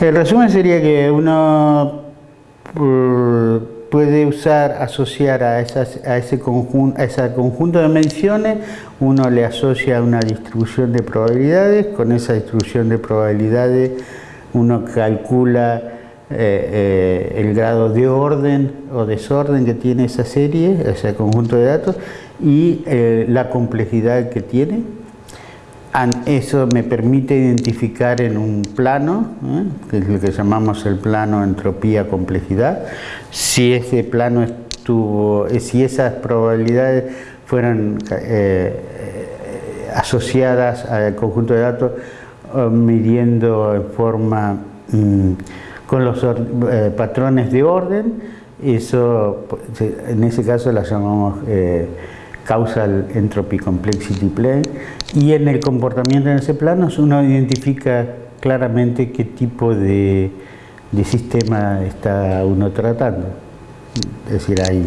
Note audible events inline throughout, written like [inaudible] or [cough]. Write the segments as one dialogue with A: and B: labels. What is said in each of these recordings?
A: El resumen sería que uno eh, puede usar, asociar a, esas, a, ese conjunto, a ese conjunto de mediciones, uno le asocia una distribución de probabilidades, con esa distribución de probabilidades uno calcula eh, eh, el grado de orden o desorden que tiene esa serie, ese conjunto de datos, y la complejidad que tiene, eso me permite identificar en un plano, ¿eh? que es lo que llamamos el plano entropía-complejidad, si ese plano estuvo, eh, si esas probabilidades fueran eh, asociadas al conjunto de datos midiendo en forma mm, con los patrones de orden, eso en ese caso la llamamos causal entropy complexity plane y en el comportamiento en ese plano uno identifica claramente qué tipo de, sistema está uno tratando. Es decir, hay,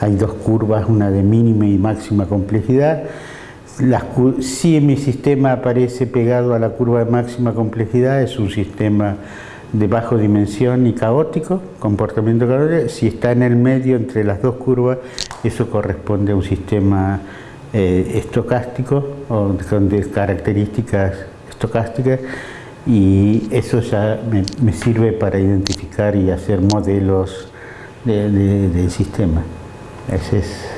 A: hay dos curvas, una de mínima y máxima complejidad. si mi sistema aparece pegado a la curva de máxima complejidad, es un sistema de bajo dimensión y caótico, comportamiento caótico, si está en el medio entre las dos curvas, eso corresponde a un sistema eh, estocástico o con características estocásticas y eso ya me, sirve para identificar y hacer modelos del sistema. Esa es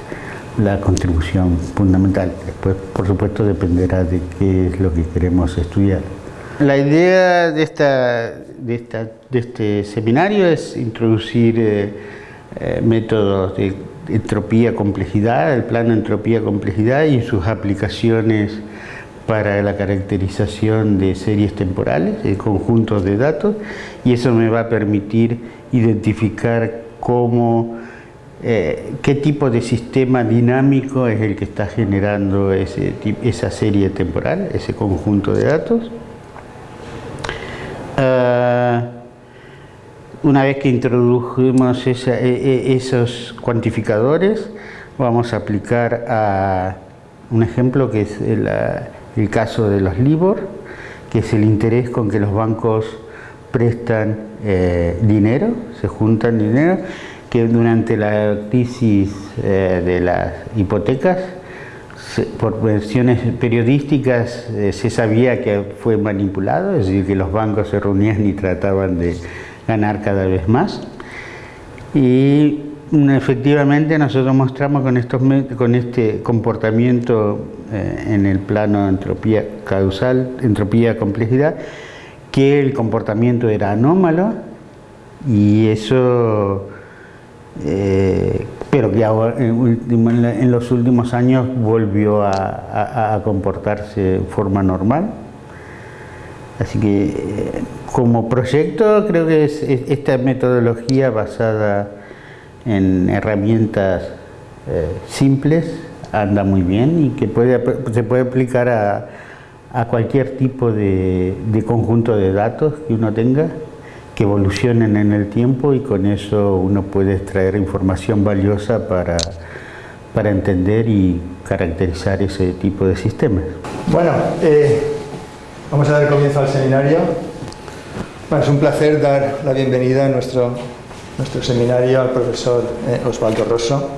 A: la contribución fundamental. Después, por supuesto, dependerá de qué es lo que queremos estudiar. La idea de, esta, de, este seminario es introducir eh, eh, métodos de entropía-complejidad, el plano entropía-complejidad y sus aplicaciones para la caracterización de series temporales, de conjuntos de datos, y eso me va a permitir identificar cómo, eh, qué tipo de sistema dinámico es el que está generando ese, esa serie temporal, ese conjunto de datos. Ah, una vez que introdujimos e, e, esos cuantificadores, vamos a aplicar a un ejemplo que es el, caso de los LIBOR, que es el interés con que los bancos prestan eh, dinero, se juntan dinero, que durante la crisis eh, de las hipotecas por versiones periodísticas eh, se sabía que fue manipulado, es decir, que los bancos se reunían y trataban de ganar cada vez más. Y mm, efectivamente nosotros mostramos con, estos, con este comportamiento eh, en el plano entropía causal, entropía complejidad, que el comportamiento era anómalo y eso eh, pero que en, los últimos años volvió a, comportarse de forma normal. Así que eh, como proyecto creo que es, esta metodología basada en herramientas eh, simples anda muy bien y que se puede aplicar a, cualquier tipo de conjunto de datos que uno tenga que evolucionen en el tiempo y con eso uno puede extraer información valiosa para, para entender y caracterizar ese tipo de sistemas.
B: Bueno, eh, vamos a dar comienzo al seminario. es un placer dar la bienvenida a nuestro, nuestro seminario al profesor eh, Osvaldo Rosso.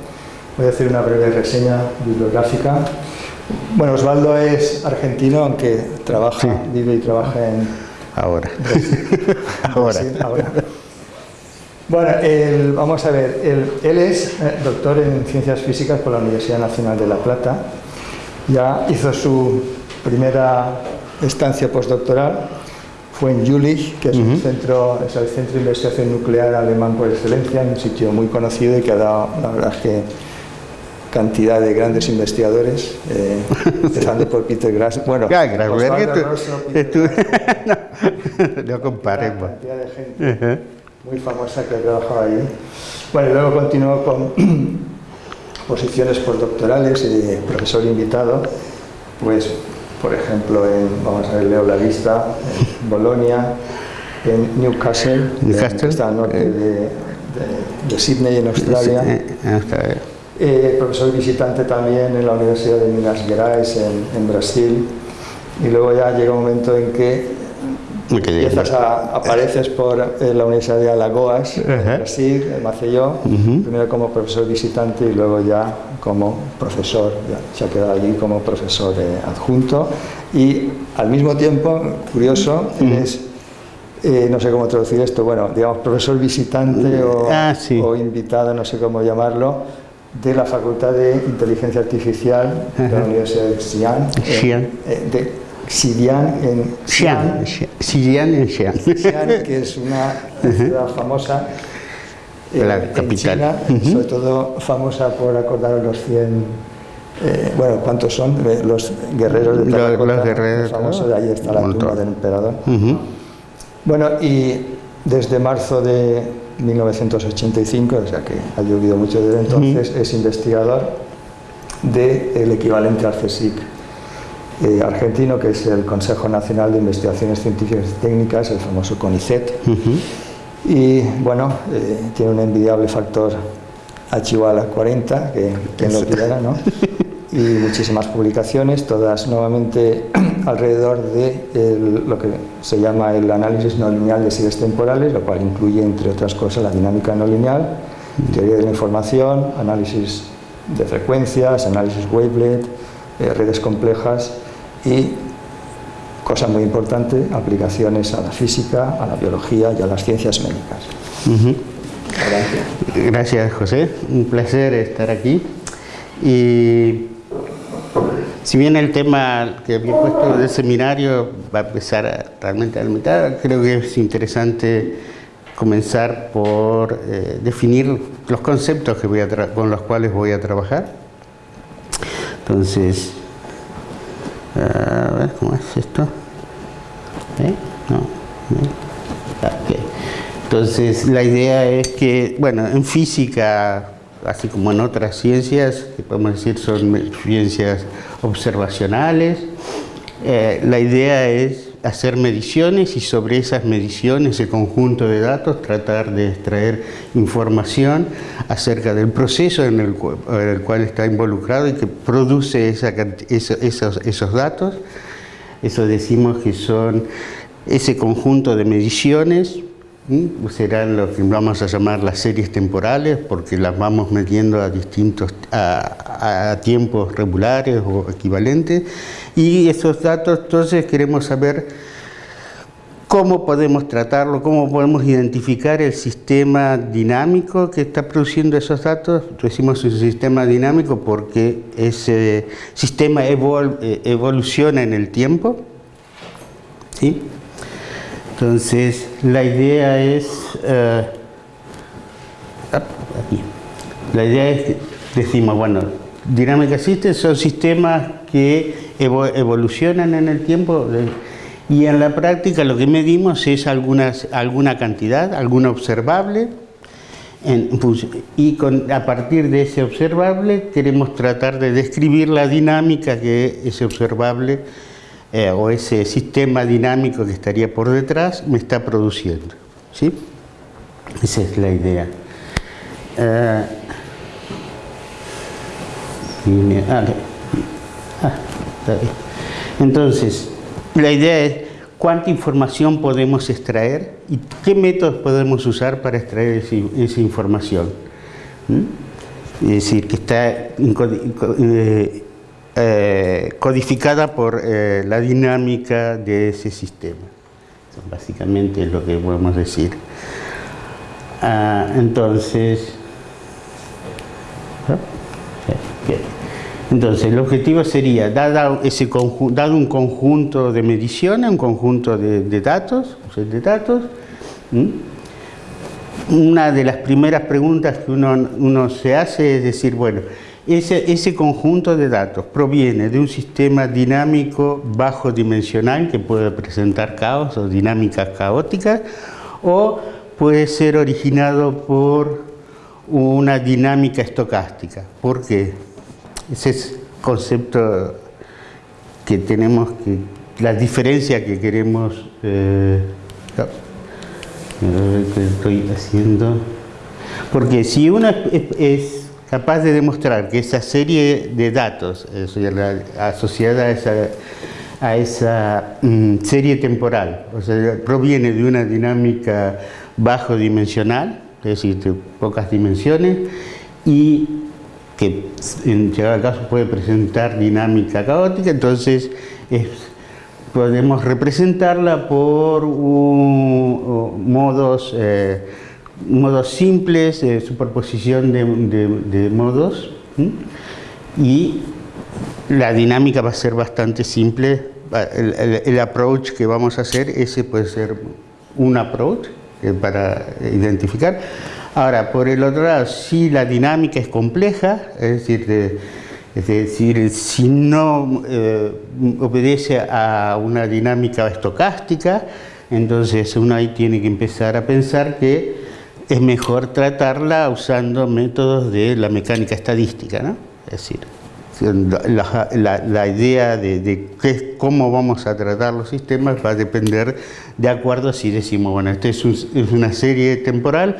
B: Voy a hacer una breve reseña bibliográfica. Bueno, Osvaldo es argentino, aunque trabaja, vive y trabaja en
A: Ahora.
B: ahora. Bueno, vamos a ver, él, es eh, doctor en Ciencias Físicas por la Universidad Nacional de La Plata. Ya hizo su primera estancia postdoctoral, fue en Jülich, que es, un centro, es el Centro de Investigación Nuclear Alemán por excelencia, un sitio muy conocido y que ha dado, la verdad que cantidad de grandes investigadores, eh, [laughs] empezando por Peter Grass. Bueno,
A: claro, [laughs] no, compare.
B: Una cantidad de gente muy famosa que ha trabajado ahí. Bueno, y luego continuó con [clears throat] posiciones postdoctorales y de profesor invitado, pues, por ejemplo, en, vamos a ver, leo la lista, en [laughs] Bolonia, en Newcastle, Newcastle que está al norte eh. de, de, de Sydney, en Australia. En Australia eh, profesor visitante también en la Universidad de Minas Gerais en, Brasil. Y luego ya llega un momento en que Empiezas a, apareces por eh, la Universidad de Alagoas, en Brasil, en Maceió, primero como profesor visitante y luego ya como profesor, ya se ha quedado allí como profesor eh, adjunto. Y al mismo tiempo, curioso, es eh, no sé cómo traducir esto, bueno, digamos, profesor visitante o, ah, o invitado, no sé cómo llamarlo, de la Facultad de Inteligencia Artificial de la Universidad de Xi'an, de Xi'an en
A: Xi'an, Xi'an. En Xi'an,
B: que es una ciudad famosa eh, la capital. Sobre todo famosa por acordar los 100 eh, bueno, ¿cuántos son? Los guerreros de
A: Terracota, los, guerreros,
B: famosos, ahí está la tumba del emperador. Bueno, y desde marzo de 1985, o sea que ha llovido mucho desde entonces, es investigador del equivalente al CSIC eh, argentino, que es el Consejo Nacional de Investigaciones Científicas y Técnicas, el famoso CONICET. Y bueno, eh, tiene un envidiable factor Achihuala 40, que quien lo pidiera, ¿no? y muchísimas publicaciones, todas nuevamente [clears throat] alrededor de lo que se llama el análisis no lineal de series temporales, lo cual incluye, entre otras cosas, la dinámica no lineal, teoría de la información, análisis de frecuencias, análisis wavelet, eh, redes complejas y, cosa muy importante, aplicaciones a la física, a la biología y a las ciencias médicas.
A: Gracias. Gracias, José. Un placer estar aquí. Y si bien el tema que había puesto del seminario va a empezar realmente a la mitad, creo que es interesante comenzar por eh, definir los conceptos que voy a con los cuales voy a trabajar. Entonces, a ver, ¿cómo es esto? ¿Eh? No. Entonces, la idea es que, bueno, en física así como en otras ciencias, que podemos decir son ciencias observacionales. Eh, la idea es hacer mediciones y sobre esas mediciones, ese conjunto de datos, tratar de extraer información acerca del proceso en el, cual está involucrado y que produce esos, esos datos. Eso decimos que son ese conjunto de mediciones serán lo que vamos a llamar las series temporales porque las vamos metiendo a distintos a, tiempos regulares o equivalentes y esos datos entonces queremos saber cómo podemos tratarlo, cómo podemos identificar el sistema dinámico que está produciendo esos datos. Decimos un sistema dinámico porque ese sistema eh, evoluciona en el tiempo. ¿sí? Entonces, la idea es... Eh, la idea es, decimos, bueno, dinámica system son sistemas que evolucionan en el tiempo y en la práctica lo que medimos es algunas, alguna cantidad, alguna observable, y a partir de ese observable queremos tratar de describir la dinámica que ese observable eh, o ese sistema dinámico que estaría por detrás me está produciendo. ¿sí? Esa es la idea. Eh, ah, ah, Entonces, la idea es cuánta información podemos extraer y qué métodos podemos usar para extraer esa, información. Es decir, que está eh, codificada por eh, la dinámica de ese sistema. Eso básicamente es lo que podemos decir. Ah, entonces, entonces, el objetivo sería, dado, ese dado un conjunto de mediciones, un conjunto de, datos, de datos, una de las primeras preguntas que uno, uno se hace es decir, bueno, ese, conjunto de datos proviene de un sistema dinámico bajo dimensional que puede presentar caos o dinámicas caóticas o puede ser originado por una dinámica estocástica. ¿Por qué? Ese es concepto que tenemos, que, la diferencia que queremos... Eh, estoy haciendo? Porque si uno es capaz de demostrar que esa serie de datos asociada a esa, mm, serie temporal, o sea, proviene de una dinámica bajo dimensional, es decir, de pocas dimensiones, y que en llegado caso puede presentar dinámica caótica, entonces podemos representarla por modos, eh, modos simples, de superposición de, modos, y la dinámica va a ser bastante simple. El, el, approach que vamos a hacer, ese puede ser un approach eh, para identificar. Ahora, por el otro lado, si la dinámica es compleja, es decir, es decir si no eh, obedece a una dinámica estocástica, entonces uno ahí tiene que empezar a pensar que es mejor tratarla usando métodos de la mecánica estadística, ¿no? Es decir, la, idea de, cómo vamos a tratar los sistemas va a depender de acuerdo si decimos, bueno, esta es, una serie temporal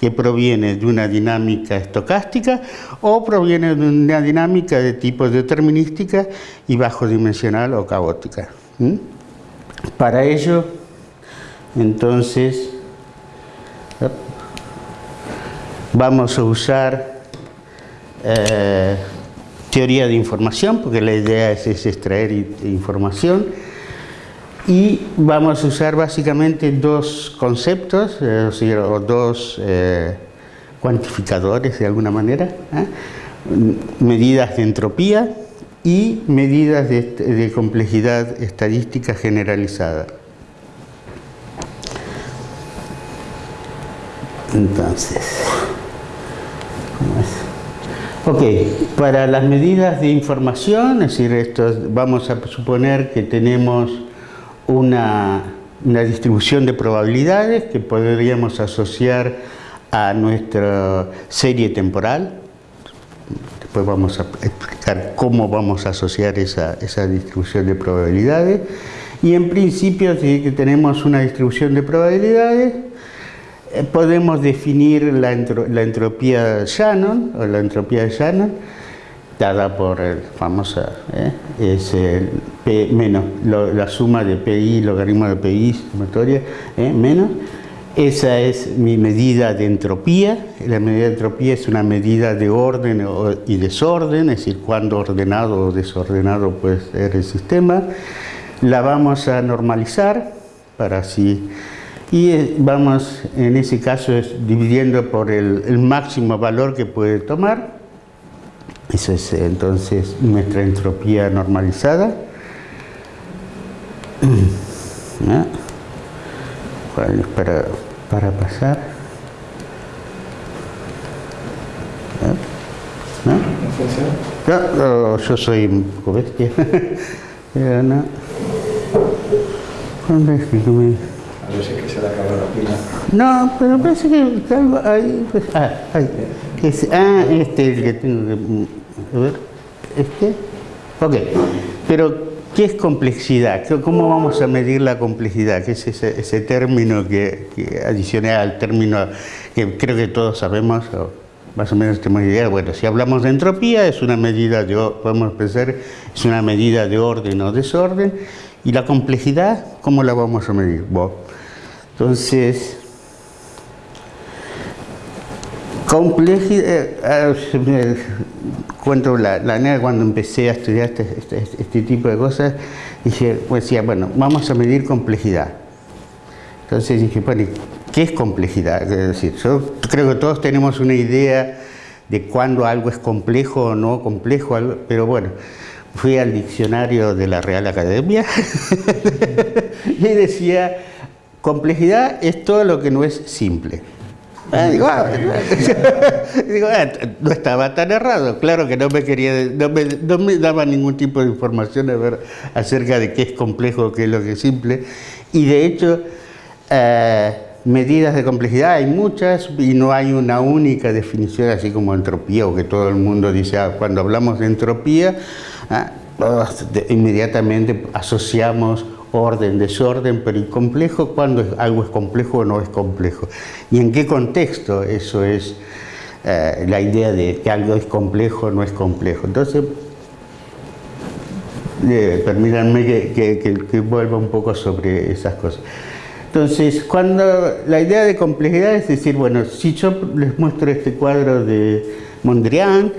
A: que proviene de una dinámica estocástica o proviene de una dinámica de tipo determinística y bajo dimensional o caótica. Para ello, entonces, vamos a usar eh, teoría de información, porque la idea es, extraer información. Y vamos a usar básicamente dos conceptos, eh, o dos eh, cuantificadores de alguna manera, medidas de entropía y medidas de, de complejidad estadística generalizada. Entonces. Ok, para las medidas de información, es decir, esto, vamos a suponer que tenemos una, distribución de probabilidades que podríamos asociar a nuestra serie temporal. Después vamos a explicar cómo vamos a asociar esa, esa distribución de probabilidades. Y en principio, si tenemos una distribución de probabilidades, podemos definir la, entropía de Shannon, o la entropía Shannon, dada por el famoso, eh, es el P menos, la suma de PI, logaritmo de PI, sumatoria, eh, menos. Esa es mi medida de entropía. La medida de entropía es una medida de orden y desorden, es decir, cuándo ordenado o desordenado puede ser el sistema. La vamos a normalizar para así y eh, vamos en ese caso es dividiendo por el, máximo valor que puede tomar. Eso es entonces nuestra entropía normalizada. [clears throat] Para, para pasar. ¿No? yo soy un poco bestia. [laughs] No. ¿Cuándo es que me... No que pero parece que algo ahí. Pues, ah, ahí. ah, este es el que tengo que. A ver, este. Ok. Pero, ¿qué es complejidad? ¿Cómo vamos a medir la complejidad? ¿Qué es ese, ese término que, que adicioné al término que creo que todos sabemos? más o menos tenemos idea, bueno, si hablamos de entropía, es una medida de, podemos pensar, es una medida de orden o desorden, y la complejidad, ¿cómo la vamos a medir? Bueno, entonces, complejidad, eh, cuento la, la cuando empecé a estudiar este, este, este, tipo de cosas, dije, pues decía, bueno, vamos a medir complejidad. Entonces dije, bueno, ¿qué es complejidad? Es decir, yo creo que todos tenemos una idea de cuándo algo es complejo o no complejo, pero bueno, fui al diccionario de la Real Academia [laughs] y decía Complejidad es todo lo que no es simple. Ah, ah, [laughs] ah, no estaba tan errado, claro que no me quería, no me, daba ningún tipo de información acerca de qué es complejo qué es lo que es simple. Y de hecho, eh, medidas de complejidad hay muchas y no hay una única definición así como entropía o que todo el mundo dice, cuando hablamos de entropía, inmediatamente asociamos orden, desorden, pero complejo cuando algo es complejo o no es complejo. ¿Y en qué contexto eso es eh, la idea de que algo es complejo o no es complejo? Entonces, Eh, permítanme que, vuelva un poco sobre esas cosas. Entonces, cuando la idea de complejidad es decir, bueno, si yo les muestro este cuadro de Mondrian,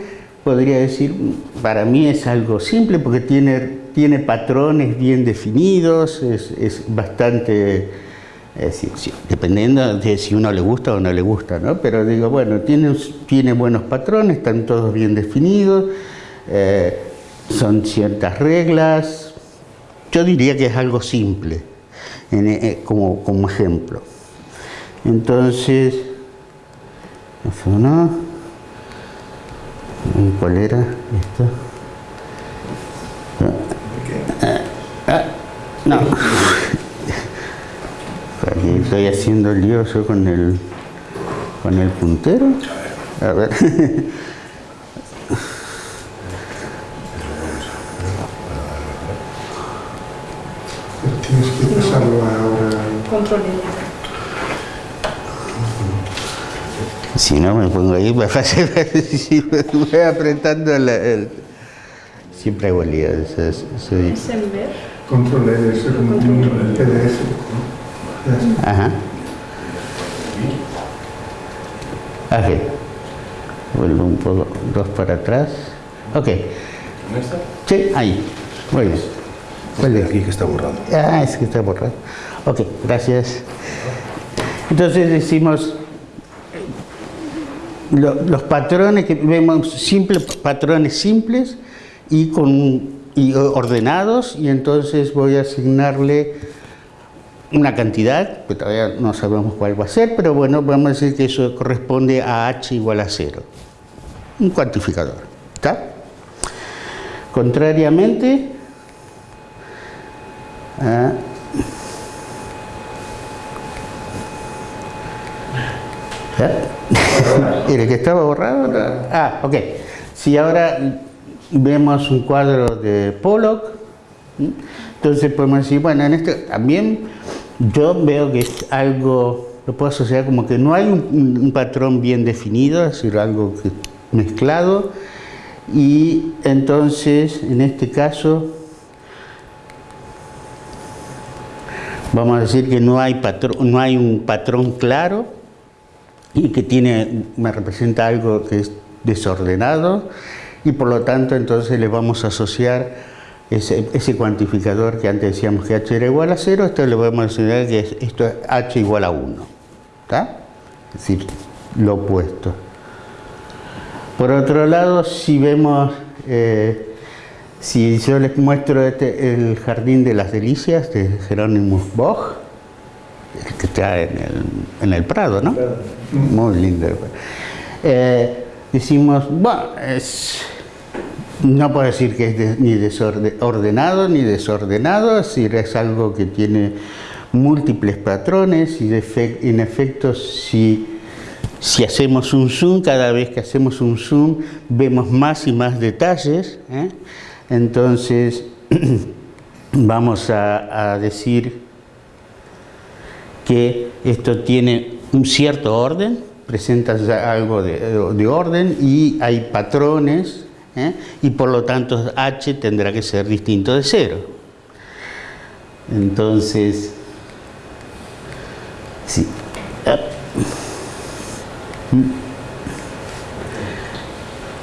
A: podría decir, para mí es algo simple porque tiene, tiene patrones bien definidos, es, es bastante, dependiendo de si uno le gusta o no le gusta, ¿no? Pero digo, bueno, tiene, tiene buenos patrones, están todos bien definidos, eh, son ciertas reglas, yo diría que es algo simple, eh, como, como ejemplo. Entonces, no. ¿Cuál era esto? No. Aquí estoy haciendo lío yo con el con el puntero. A ver.
C: Tienes que pasarlo ahora. Control
A: Si no me pongo ahí, me si [laughs] voy apretando el, Siempre hago lío. ¿Es
C: en ver? Control es un PDF.
A: Ajá. Ok. Vuelvo un poco, dos para atrás. Ok. Sí, ahí. Muy bien.
C: ¿Cuál es? Aquí que está borrado.
A: Ah, es que está borrado. Ok, gracias. Entonces decimos los patrones que vemos, simples, patrones simples y, con, y ordenados, y entonces voy a asignarle una cantidad, que todavía no sabemos cuál va a ser, pero bueno, vamos a decir que eso corresponde a h igual a 0. Un cuantificador. ¿Está? Contrariamente, a [laughs] ¿Era que estaba borrado? Ah, ok. Si ahora vemos un cuadro de Pollock, entonces podemos decir, bueno, en este también yo veo que es algo, lo puedo asociar como que no hay un, patrón bien definido, es decir, algo mezclado, y entonces en este caso vamos a decir que no hay, patrón, no hay un patrón claro, y que tiene, me representa algo que es desordenado y por lo tanto entonces le vamos a asociar ese, ese cuantificador que antes decíamos que h era igual a 0, esto le vamos a enseñar que esto es h igual a 1, ¿está? Es decir, lo opuesto. Por otro lado, si vemos, eh, si yo les muestro este, el Jardín de las Delicias de Jerónimo Bosch, que está en el, en el Prado, ¿no? Muy lindo. Eh, decimos, bueno, no puedo decir que es ni desordenado ni desordenado, es decir, es algo que tiene múltiples patrones y en efecto si, hacemos un zoom, cada vez que hacemos un zoom vemos más y más detalles, ¿eh? entonces [clears throat] vamos a, a decir que esto tiene un cierto orden, presenta algo de, orden y hay patrones ¿eh? y por lo tanto h tendrá que ser distinto de cero. Entonces, sí.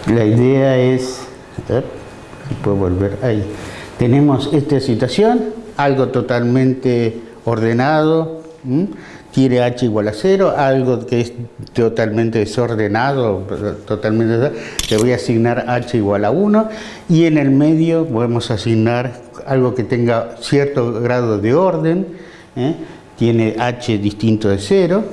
A: La idea es, puedo volver ahí, tenemos esta situación, algo totalmente ordenado, quiere h igual a 0, algo que es totalmente desordenado, totalmente le voy a asignar h igual a 1 y en el medio podemos asignar algo que tenga cierto grado de orden, ¿eh? tiene h distinto de 0,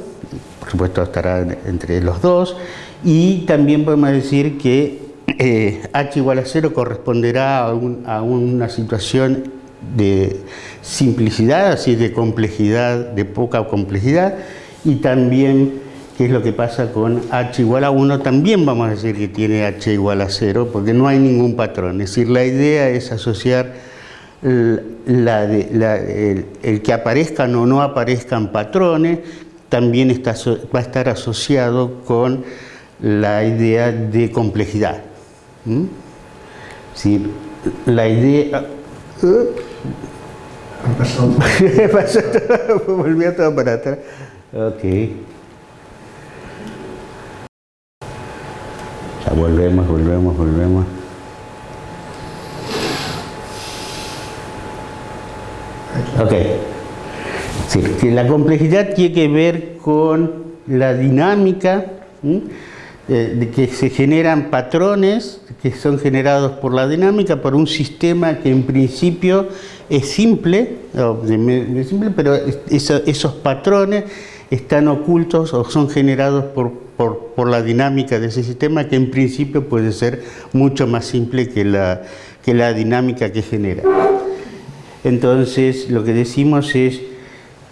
A: por supuesto estará entre los dos, y también podemos decir que eh, h igual a 0 corresponderá a una situación de simplicidad, así de complejidad, de poca complejidad, y también qué es lo que pasa con h igual a 1, también vamos a decir que tiene h igual a 0, porque no hay ningún patrón. Es decir, la idea es asociar el, que aparezcan o no aparezcan patrones, también está, va a estar asociado con la idea de complejidad. ¿Mm? la idea [laughs]
C: Pasó
A: todo, volvió todo para atrás. Ok. Ya volvemos, volvemos, volvemos. Ok. Sí, que la complejidad tiene que ver con la dinámica, de que se generan patrones que son generados por la dinámica, por un sistema que en principio es simple, simple pero esos patrones están ocultos o son generados por, por, la dinámica de ese sistema que en principio puede ser mucho más simple que la, que la dinámica que genera. Entonces lo que decimos es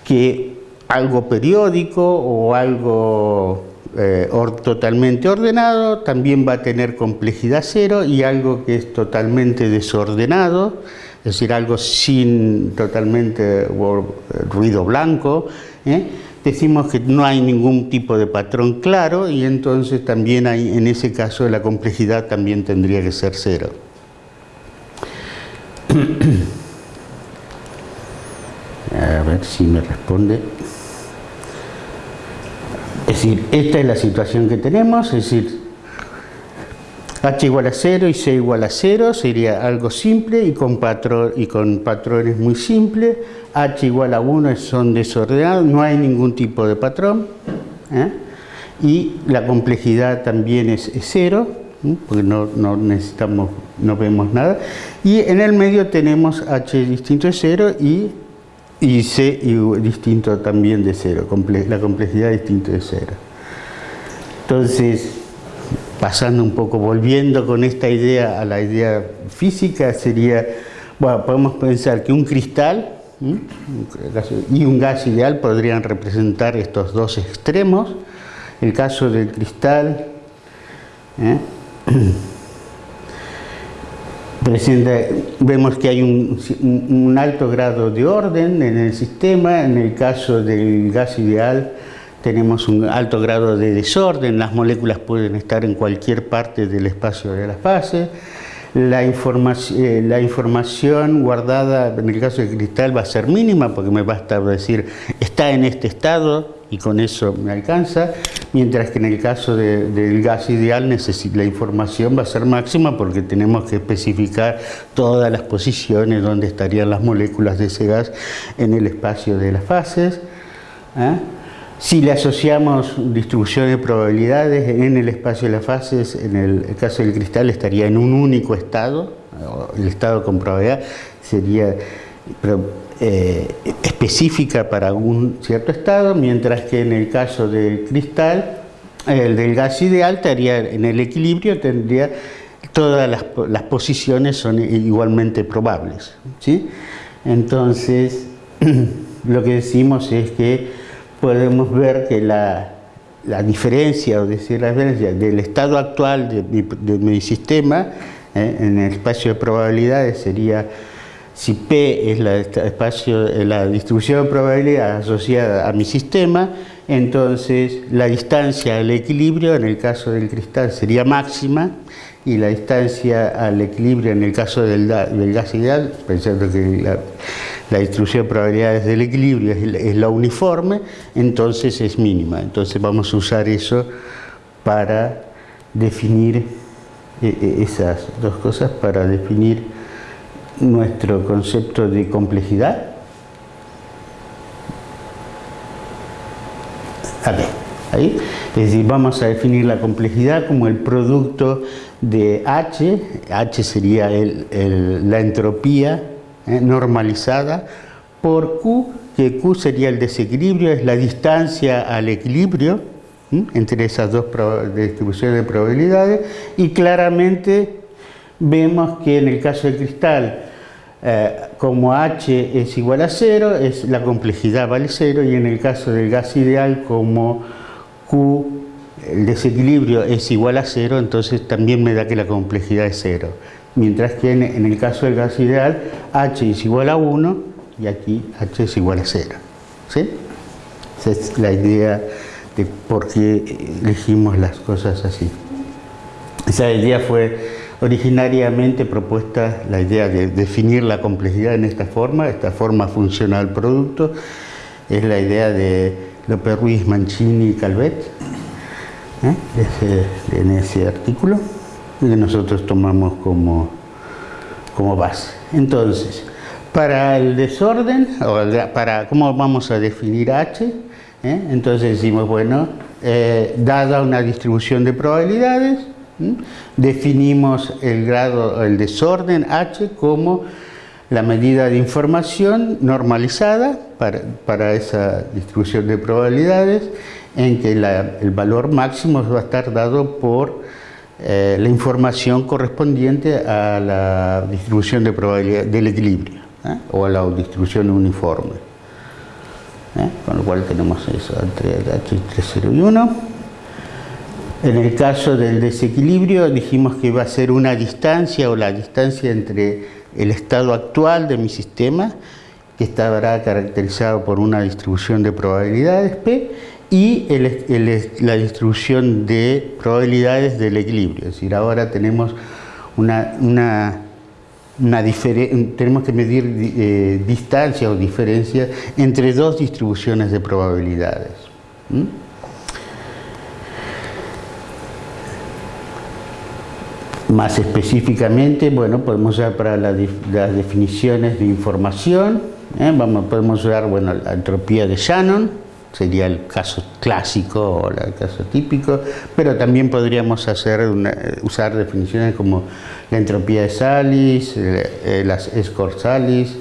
A: que algo periódico o algo eh, totalmente ordenado también va a tener complejidad cero y algo que es totalmente desordenado, es decir, algo sin totalmente ruido blanco, ¿eh? decimos que no hay ningún tipo de patrón claro y entonces también hay, en ese caso la complejidad también tendría que ser cero. [clears throat] A ver si me responde. Es decir, esta es la situación que tenemos, es decir, h igual a 0 y c igual a 0 sería algo simple y con, patrones muy simples. h igual a 1 son desordenados, no hay ningún tipo de patrón. ¿eh? Y la complejidad también es 0, porque no, no, necesitamos, no vemos nada. Y en el medio tenemos h distinto de 0 y y C distinto también de cero, la complejidad distinto de cero. Entonces, pasando un poco, volviendo con esta idea a la idea física, sería, bueno, podemos pensar que un cristal y un gas ideal podrían representar estos dos extremos. El caso del cristal, ¿eh? Vemos que hay un, alto grado de orden en el sistema, en el caso del gas ideal tenemos un alto grado de desorden, las moléculas pueden estar en cualquier parte del espacio de las la, eh, la información guardada en el caso del cristal va a ser mínima porque me basta decir está en este estado y con eso me alcanza, mientras que en el caso del gas ideal la información va a ser máxima porque tenemos que especificar todas las posiciones donde estarían las moléculas de ese gas en el espacio de las fases. ¿eh? Si le asociamos distribución de probabilidades en el espacio de las fases, en el caso del cristal estaría en un único estado, el estado con probabilidad sería eh, específica para un cierto estado, mientras que en el caso del cristal, el del gas ideal estaría en el equilibrio, tendría todas las, posiciones son igualmente probables. ¿sí? Entonces, [clears throat] lo que decimos es que podemos ver que la, diferencia, o decir la diferencia del estado actual de mi, sistema eh, en el espacio de probabilidades sería si P es la, espacio, la distribución de probabilidad asociada a mi sistema, entonces la distancia al equilibrio en el caso del cristal sería máxima y la distancia al equilibrio en el caso del, gas ideal, pensando que la, distribución de probabilidades del equilibrio es, la uniforme, entonces es mínima. Entonces vamos a usar eso para definir eh, eh, esas dos cosas, para definir nuestro concepto de complejidad? ahí. Vamos a definir la complejidad como el producto de H, H sería la entropía eh, normalizada, por Q, que Q sería el desequilibrio, es la distancia al equilibrio entre esas dos distribuciones de probabilidades, y claramente vemos que en el caso del cristal, eh, como H es igual a cero, es, la complejidad vale cero, y en el caso del gas ideal, como Q, el desequilibrio es igual a cero, entonces también me da que la complejidad es cero. Mientras que en, el caso del gas ideal, H es igual a 1 y aquí H es igual a cero. ¿Sí? Esa es la idea de por qué elegimos las cosas así. Esa idea fue originariamente propuesta la idea de definir la complejidad en esta forma, esta forma funcional producto, es la idea de López Ruiz, Mancini y Calvet, ¿eh? en ese artículo, que nosotros tomamos como, como base. Entonces, para el desorden, o para cómo vamos a definir H, ¿eh? entonces decimos, bueno, eh, dada una distribución de probabilidades, definimos el grado, el desorden H como la medida de información normalizada para, esa distribución de probabilidades en que el valor máximo va a estar dado por eh, la información correspondiente a la distribución de probabilidad del equilibrio ¿eh? o a la distribución uniforme. ¿eh? Con lo cual tenemos eso entre H 0 y 1. En el caso del desequilibrio dijimos que va a ser una distancia o la distancia entre el estado actual de mi sistema, que estará caracterizado por una distribución de probabilidades P, y la distribución de probabilidades del equilibrio. Es decir, ahora tenemos una, tenemos que medir eh, distancia o diferencia entre dos distribuciones de probabilidades. Más específicamente, bueno, podemos usar para las definiciones de información, ¿eh? Vamos, podemos usar bueno, la entropía de Shannon, sería el caso clásico o el caso típico, pero también podríamos hacer usar definiciones como la entropía de Salis, eh, las Escort Salis,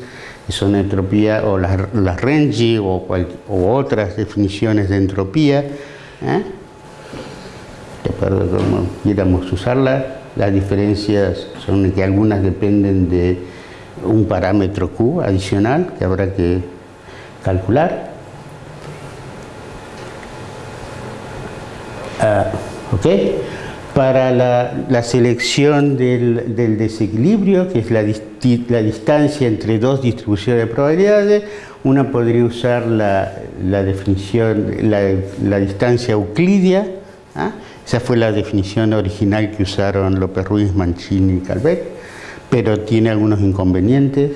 A: que son entropía, o las, las Renji o, otras definiciones de entropía, ¿eh? de cómo quieramos usarla. Las diferencias son que algunas dependen de un parámetro Q adicional que habrá que calcular. Ah. Para la, selección del, desequilibrio, que es la, la, distancia entre dos distribuciones de probabilidades, una podría usar la, definición, la, distancia euclidia, ¿ah? Esa fue la definición original que usaron López Ruiz, Mancini y Calvet pero tiene algunos inconvenientes.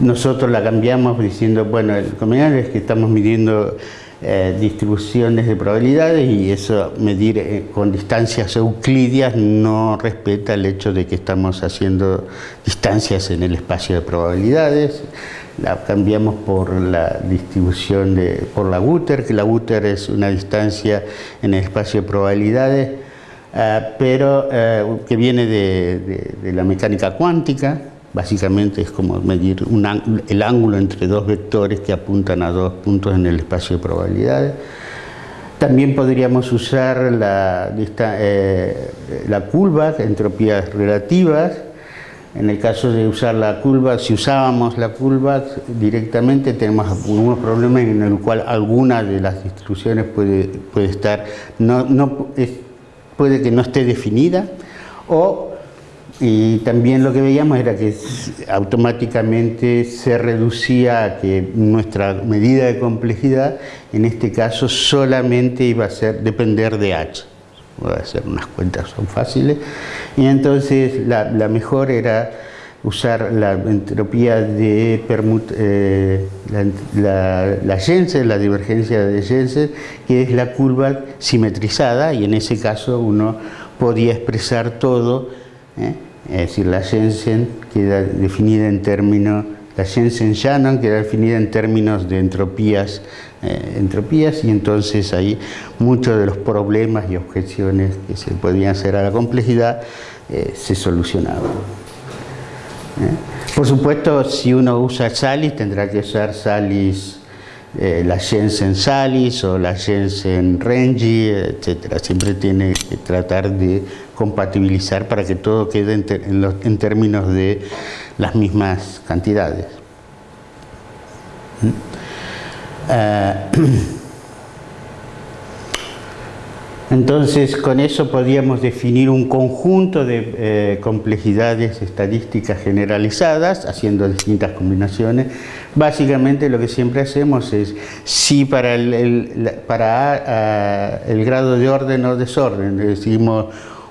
A: Nosotros la cambiamos diciendo, bueno, el inconveniente es que estamos midiendo eh, distribuciones de probabilidades y eso medir eh, con distancias euclidias no respeta el hecho de que estamos haciendo distancias en el espacio de probabilidades. La cambiamos por la distribución de, por la Guter, que la Guter es una distancia en el espacio de probabilidades eh, pero eh, que viene de, la mecánica cuántica, básicamente es como medir el ángulo entre dos vectores que apuntan a dos puntos en el espacio de probabilidades. También podríamos usar la, eh, la curva, entropías relativas. En el caso de usar la curva, si usábamos la curva directamente, tenemos algunos problemas en el cual alguna de las distribuciones puede, puede estar, no, no puede que no esté definida o y también lo que veíamos era que automáticamente se reducía a que nuestra medida de complejidad en este caso solamente iba a ser depender de H. Voy a hacer unas cuentas, son fáciles. Y entonces la, mejor era usar la entropía de permut eh, la, Jensen, la divergencia de Jensen, que es la curva simetrizada y en ese caso uno podía expresar todo, ¿eh? es decir, la Jensen queda definida en términos, la Jensen-Shannon queda definida en términos de entropías, eh, entropías y entonces ahí muchos de los problemas y objeciones que se podían hacer a la complejidad se solucionaban. Por supuesto, si uno usa Salis, tendrá que usar Salis, eh, la Jensen Salis o la Jensen Renji, etc. Siempre tiene que tratar de compatibilizar para que todo quede en, términos de las mismas cantidades. Ah, [clears throat] Entonces, con eso podríamos definir un conjunto de eh, complejidades estadísticas generalizadas, haciendo distintas combinaciones. Básicamente lo que siempre hacemos es, si para el, para, el grado de orden o desorden decimos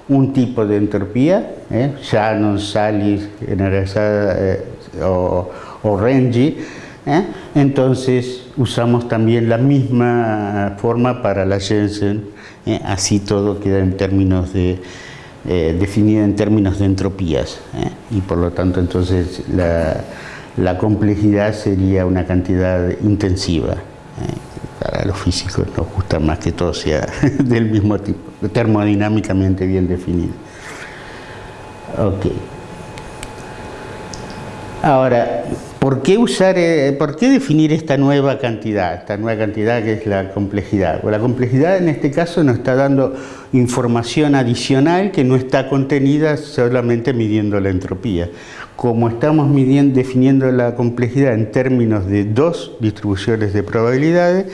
A: un tipo de entropía, ¿eh? Shannon, Salis, eh, o, o Renji, ¿eh? entonces usamos también la misma forma para la Jensen, ¿eh? así todo queda en términos de, definido en términos de entropías, y por lo tanto entonces la, la complejidad sería una cantidad intensiva para los físicos nos gusta más que todo sea [laughs] del mismo tipo, termodinámicamente bien definido. Ok. Ahora, ¿por qué usar, eh, por qué definir esta nueva cantidad? Esta nueva cantidad que es la complejidad. la complejidad en este caso nos está dando información adicional que no está contenida solamente midiendo la entropía. Como estamos definiendo la complejidad en términos de dos distribuciones de probabilidades,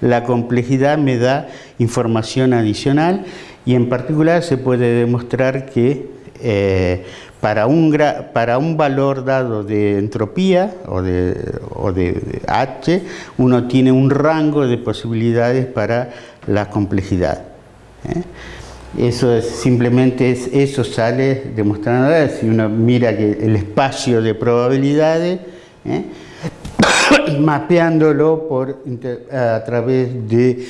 A: la complejidad me da información adicional y en particular se puede demostrar que eh, para, un valor dado de entropía o de, de, H, uno tiene un rango de posibilidades para la complejidad. ¿eh? Eso es, simplemente es, eso sale demostrando, si uno mira que el espacio de probabilidades, ¿eh? [coughs] mapeándolo por, a través de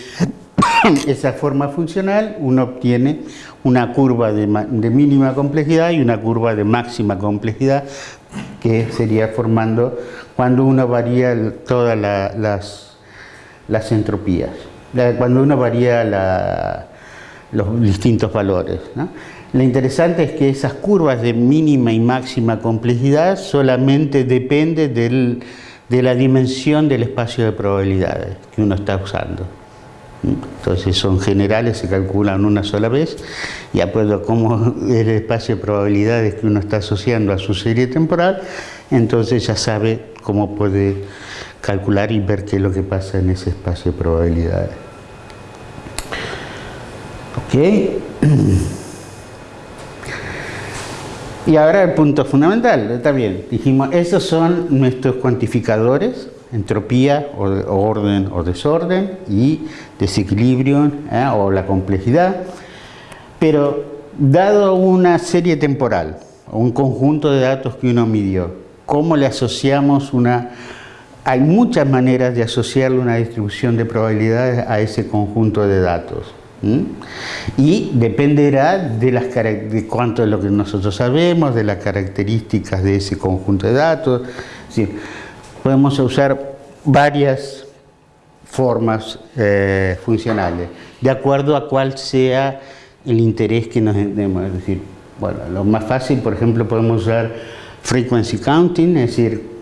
A: [coughs] esa forma funcional, uno obtiene una curva de, mínima complejidad y una curva de máxima complejidad que sería formando cuando uno varía todas las, las entropías, cuando uno varía los distintos valores. Lo interesante es que esas curvas de mínima y máxima complejidad solamente dependen del de la dimensión del espacio de probabilidades que uno está usando. Entonces son generales, se calculan una sola vez y acuerdo a cómo el espacio de probabilidades que uno está asociando a su serie temporal, entonces ya sabe cómo puede calcular y ver qué es lo que pasa en ese espacio de probabilidades. ¿Ok? Y ahora el punto fundamental, está bien, dijimos, esos son nuestros cuantificadores, entropía o, orden o desorden y desequilibrio ¿eh? o la complejidad, pero dado una serie temporal un conjunto de datos que uno midió, ¿cómo le asociamos una... Hay muchas maneras de asociarle una distribución de probabilidades a ese conjunto de datos. Y dependerá de, las, de cuánto es lo que nosotros sabemos, de las características de ese conjunto de datos. podemos usar varias formas eh, funcionales, de acuerdo a cuál sea el interés que nos demos. Es decir, bueno, lo más fácil, por ejemplo, podemos usar frequency counting, es decir,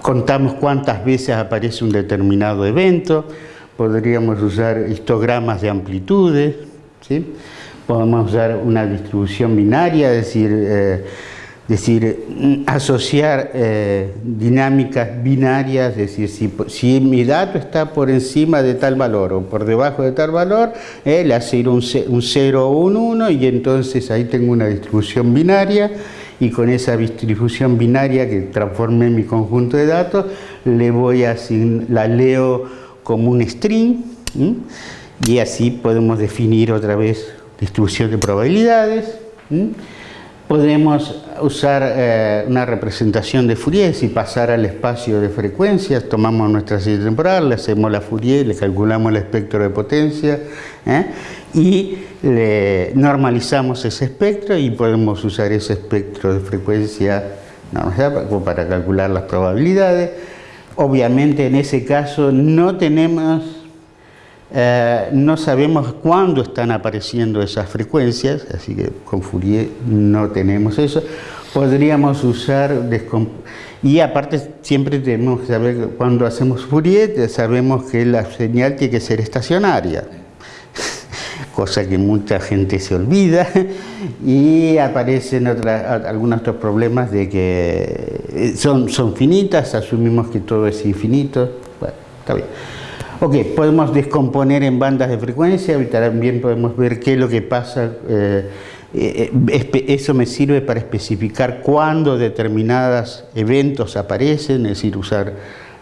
A: contamos cuántas veces aparece un determinado evento, podríamos usar histogramas de amplitudes, ¿sí? podemos usar una distribución binaria, es decir, eh, decir asociar eh, dinámicas binarias, es decir, si, mi dato está por encima de tal valor o por debajo de tal valor, eh, le hace un, un 0 o un 1 y entonces ahí tengo una distribución binaria y con esa distribución binaria que transformé mi conjunto de datos, le voy a la leo como un string y así podemos definir otra vez distribución de probabilidades. Podemos usar eh, una representación de Fourier y pasar al espacio de frecuencias, tomamos nuestra serie temporal, le hacemos la Fourier, le calculamos el espectro de potencia ¿eh? y le normalizamos ese espectro y podemos usar ese espectro de frecuencia para calcular las probabilidades. Obviamente en ese caso no tenemos, eh, no sabemos cuándo están apareciendo esas frecuencias, así que con Fourier no tenemos eso. Podríamos usar, y aparte siempre tenemos que saber, cuando hacemos Fourier, sabemos que la señal tiene que ser estacionaria cosa que mucha gente se olvida [laughs] y aparecen algunos otros problemas de que eh, son, son finitas, asumimos que todo es infinito, bueno, está bien. Ok, podemos descomponer en bandas de frecuencia y también podemos ver qué es lo que pasa, eh, eh, eso me sirve para especificar cuándo determinados eventos aparecen, es decir, usar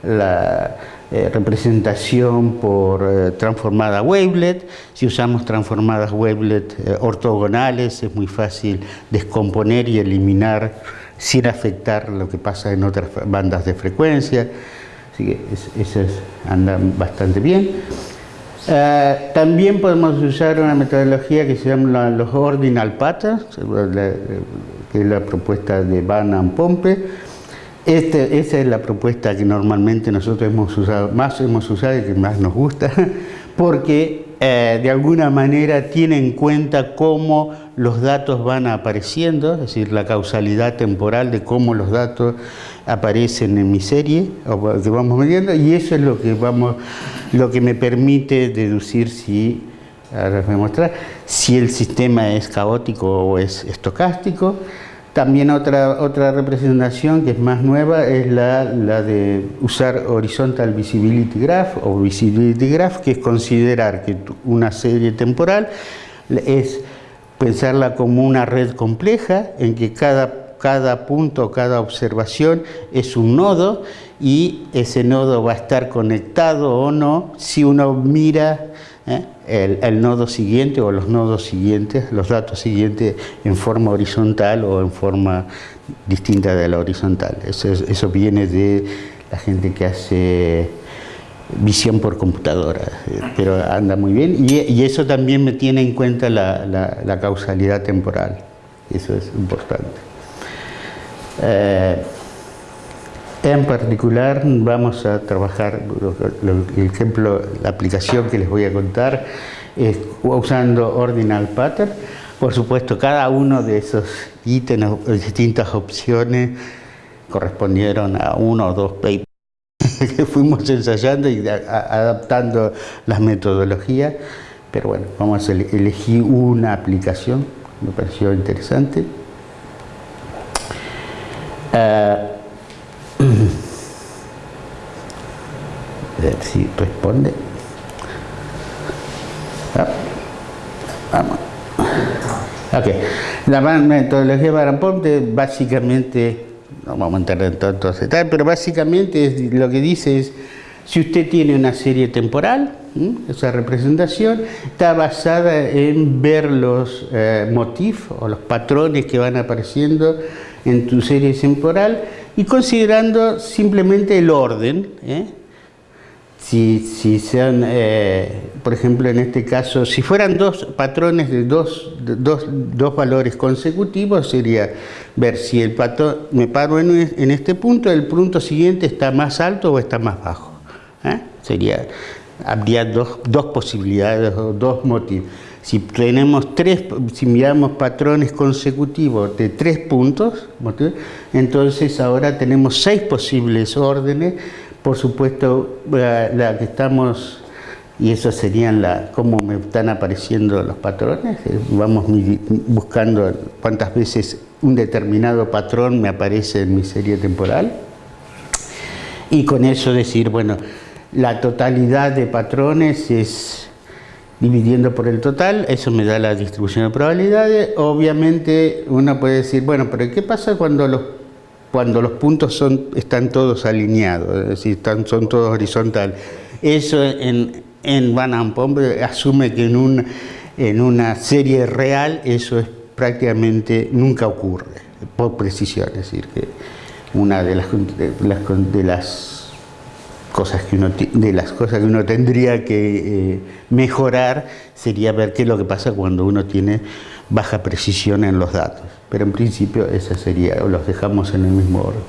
A: la eh, representación por eh, transformada wavelet. Si usamos transformadas wavelet eh, ortogonales es muy fácil descomponer y eliminar sin afectar lo que pasa en otras bandas de frecuencia. Así que eso anda bastante bien. también podemos usar una metodología que se llama los ordinal patterns, que es la propuesta de Van and Pompe, este, esa es la propuesta que normalmente nosotros hemos usado, más hemos usado y que más nos gusta, [laughs] porque eh, de alguna manera tiene en cuenta cómo los datos van apareciendo, es decir, la causalidad temporal de cómo los datos aparecen en mi serie, que vamos midiendo, y eso es lo que, vamos, lo que me permite deducir si, ahora voy a mostrar, si el sistema es caótico o es estocástico, también otra, otra representación que es más nueva es la, la, de usar Horizontal Visibility Graph o Visibility Graph, que es considerar que una serie temporal es pensarla como una red compleja en que cada, cada punto, cada observación es un nodo y ese nodo va a estar conectado o no si uno mira ¿eh? El, nodo siguiente o los nodos siguientes, los datos siguientes en forma horizontal o en forma distinta de la horizontal. Eso, viene de la gente que hace visión por computadora, eh, pero anda muy bien. Y, eso también me tiene en cuenta la, causalidad temporal. Eso es importante. Eh, en particular vamos a trabajar, el ejemplo, la aplicación que les voy a contar es usando Ordinal Pattern. Por supuesto, cada uno de esos ítems, distintas opciones, correspondieron a uno o dos papers [laughs] que fuimos ensayando y adaptando las metodologías. Pero bueno, vamos a elegir una aplicación, me pareció interesante. Uh, a ver si responde. Ah, vamos. Ok. La metodología Baramponte básicamente, no vamos a entrar en tantos detalles, pero básicamente lo que dice es, si usted tiene una serie temporal, esa representación está basada en ver los eh, motifs o los patrones que van apareciendo en tu serie temporal y considerando simplemente el orden, ¿eh? Si, si sean, eh, por ejemplo en este caso, si fueran dos patrones de dos, dos, dos valores consecutivos, sería ver si el patrón, me paro en, en, este punto, el punto siguiente está más alto o está más bajo. ¿eh? Sería, habría dos, dos posibilidades, dos motivos. Si tenemos tres, si miramos patrones consecutivos de tres puntos, entonces ahora tenemos seis posibles órdenes. Por supuesto, la, que estamos, y eso serían la, cómo me están apareciendo los patrones, eh, vamos buscando cuántas veces un determinado patrón me aparece en mi serie temporal. Y con eso decir, bueno, la totalidad de patrones es dividiendo por el total, eso me da la distribución de probabilidades. Obviamente uno puede decir, bueno, pero ¿qué pasa cuando los, cuando los puntos son, están todos alineados, es decir, son todos horizontales? Eso en, en Van asume que en, un, en una serie real eso es prácticamente nunca ocurre, por precisión, es decir, que una de las, de las cosas que uno, de las cosas que uno tendría que eh, mejorar sería ver qué es lo que pasa cuando uno tiene baja precisión en los datos. Pero en principio esa sería, los dejamos en el mismo orden.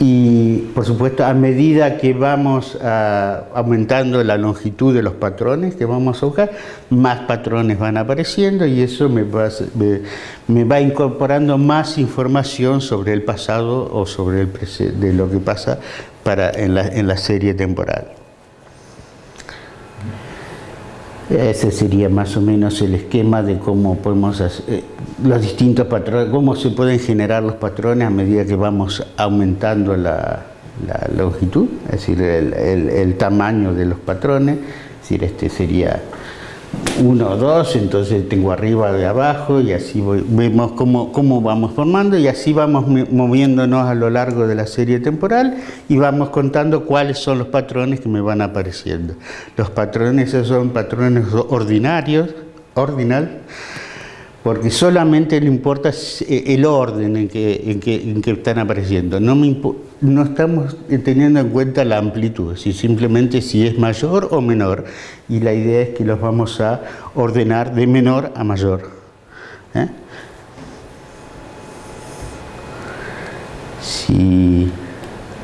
A: Y por supuesto, a medida que vamos aumentando la longitud de los patrones que vamos a buscar, más patrones van apareciendo y eso me va, me, va incorporando más información sobre el pasado o sobre el de lo que pasa para, en, la, en la serie temporal. Ese sería más o menos el esquema de cómo podemos hacer, eh, los distintos patrones, cómo se pueden generar los patrones a medida que vamos aumentando la, longitud, es decir, el, tamaño de los patrones. Es decir, este sería uno o dos, entonces tengo arriba de abajo y así vemos cómo, cómo vamos formando y así vamos moviéndonos a lo largo de la serie temporal y vamos contando cuáles son los patrones que me van apareciendo. Los patrones son patrones ordinarios, ordinal, porque solamente le importa eh, el orden en que, en que, están apareciendo. No, me no estamos teniendo en cuenta la amplitud, si simplemente si es mayor o menor. Y la idea es que los vamos a ordenar de menor a mayor. ¿eh? Si,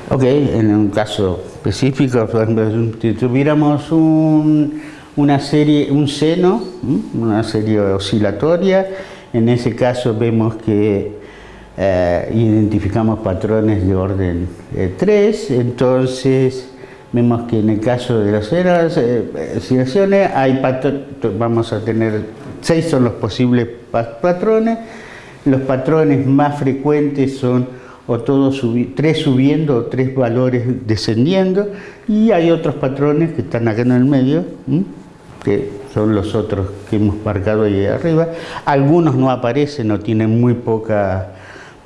A: ok, en un caso específico, si tuviéramos un una serie, un seno, una serie oscilatoria. En ese caso vemos que eh, identificamos patrones de orden 3, eh, entonces vemos que en el caso de las eh, oscilaciones, hay vamos a tener, seis son los posibles patrones, los patrones más frecuentes son o todos tres subiendo o tres valores descendiendo. Y hay otros patrones que están acá en el medio que son los otros que hemos marcado ahí arriba. Algunos no aparecen o tienen muy poca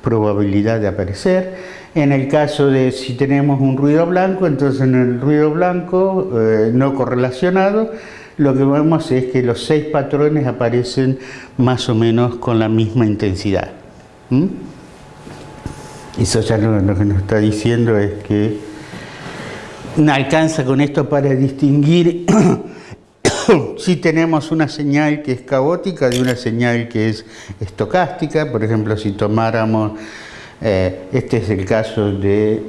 A: probabilidad de aparecer. En el caso de si tenemos un ruido blanco, entonces en el ruido blanco eh, no correlacionado, lo que vemos es que los seis patrones aparecen más o menos con la misma intensidad. ¿Mm? Eso ya lo que nos está diciendo es que no alcanza con esto para distinguir [coughs] si tenemos una señal que es caótica de una señal que es estocástica, por ejemplo, si tomáramos, eh, este es el caso de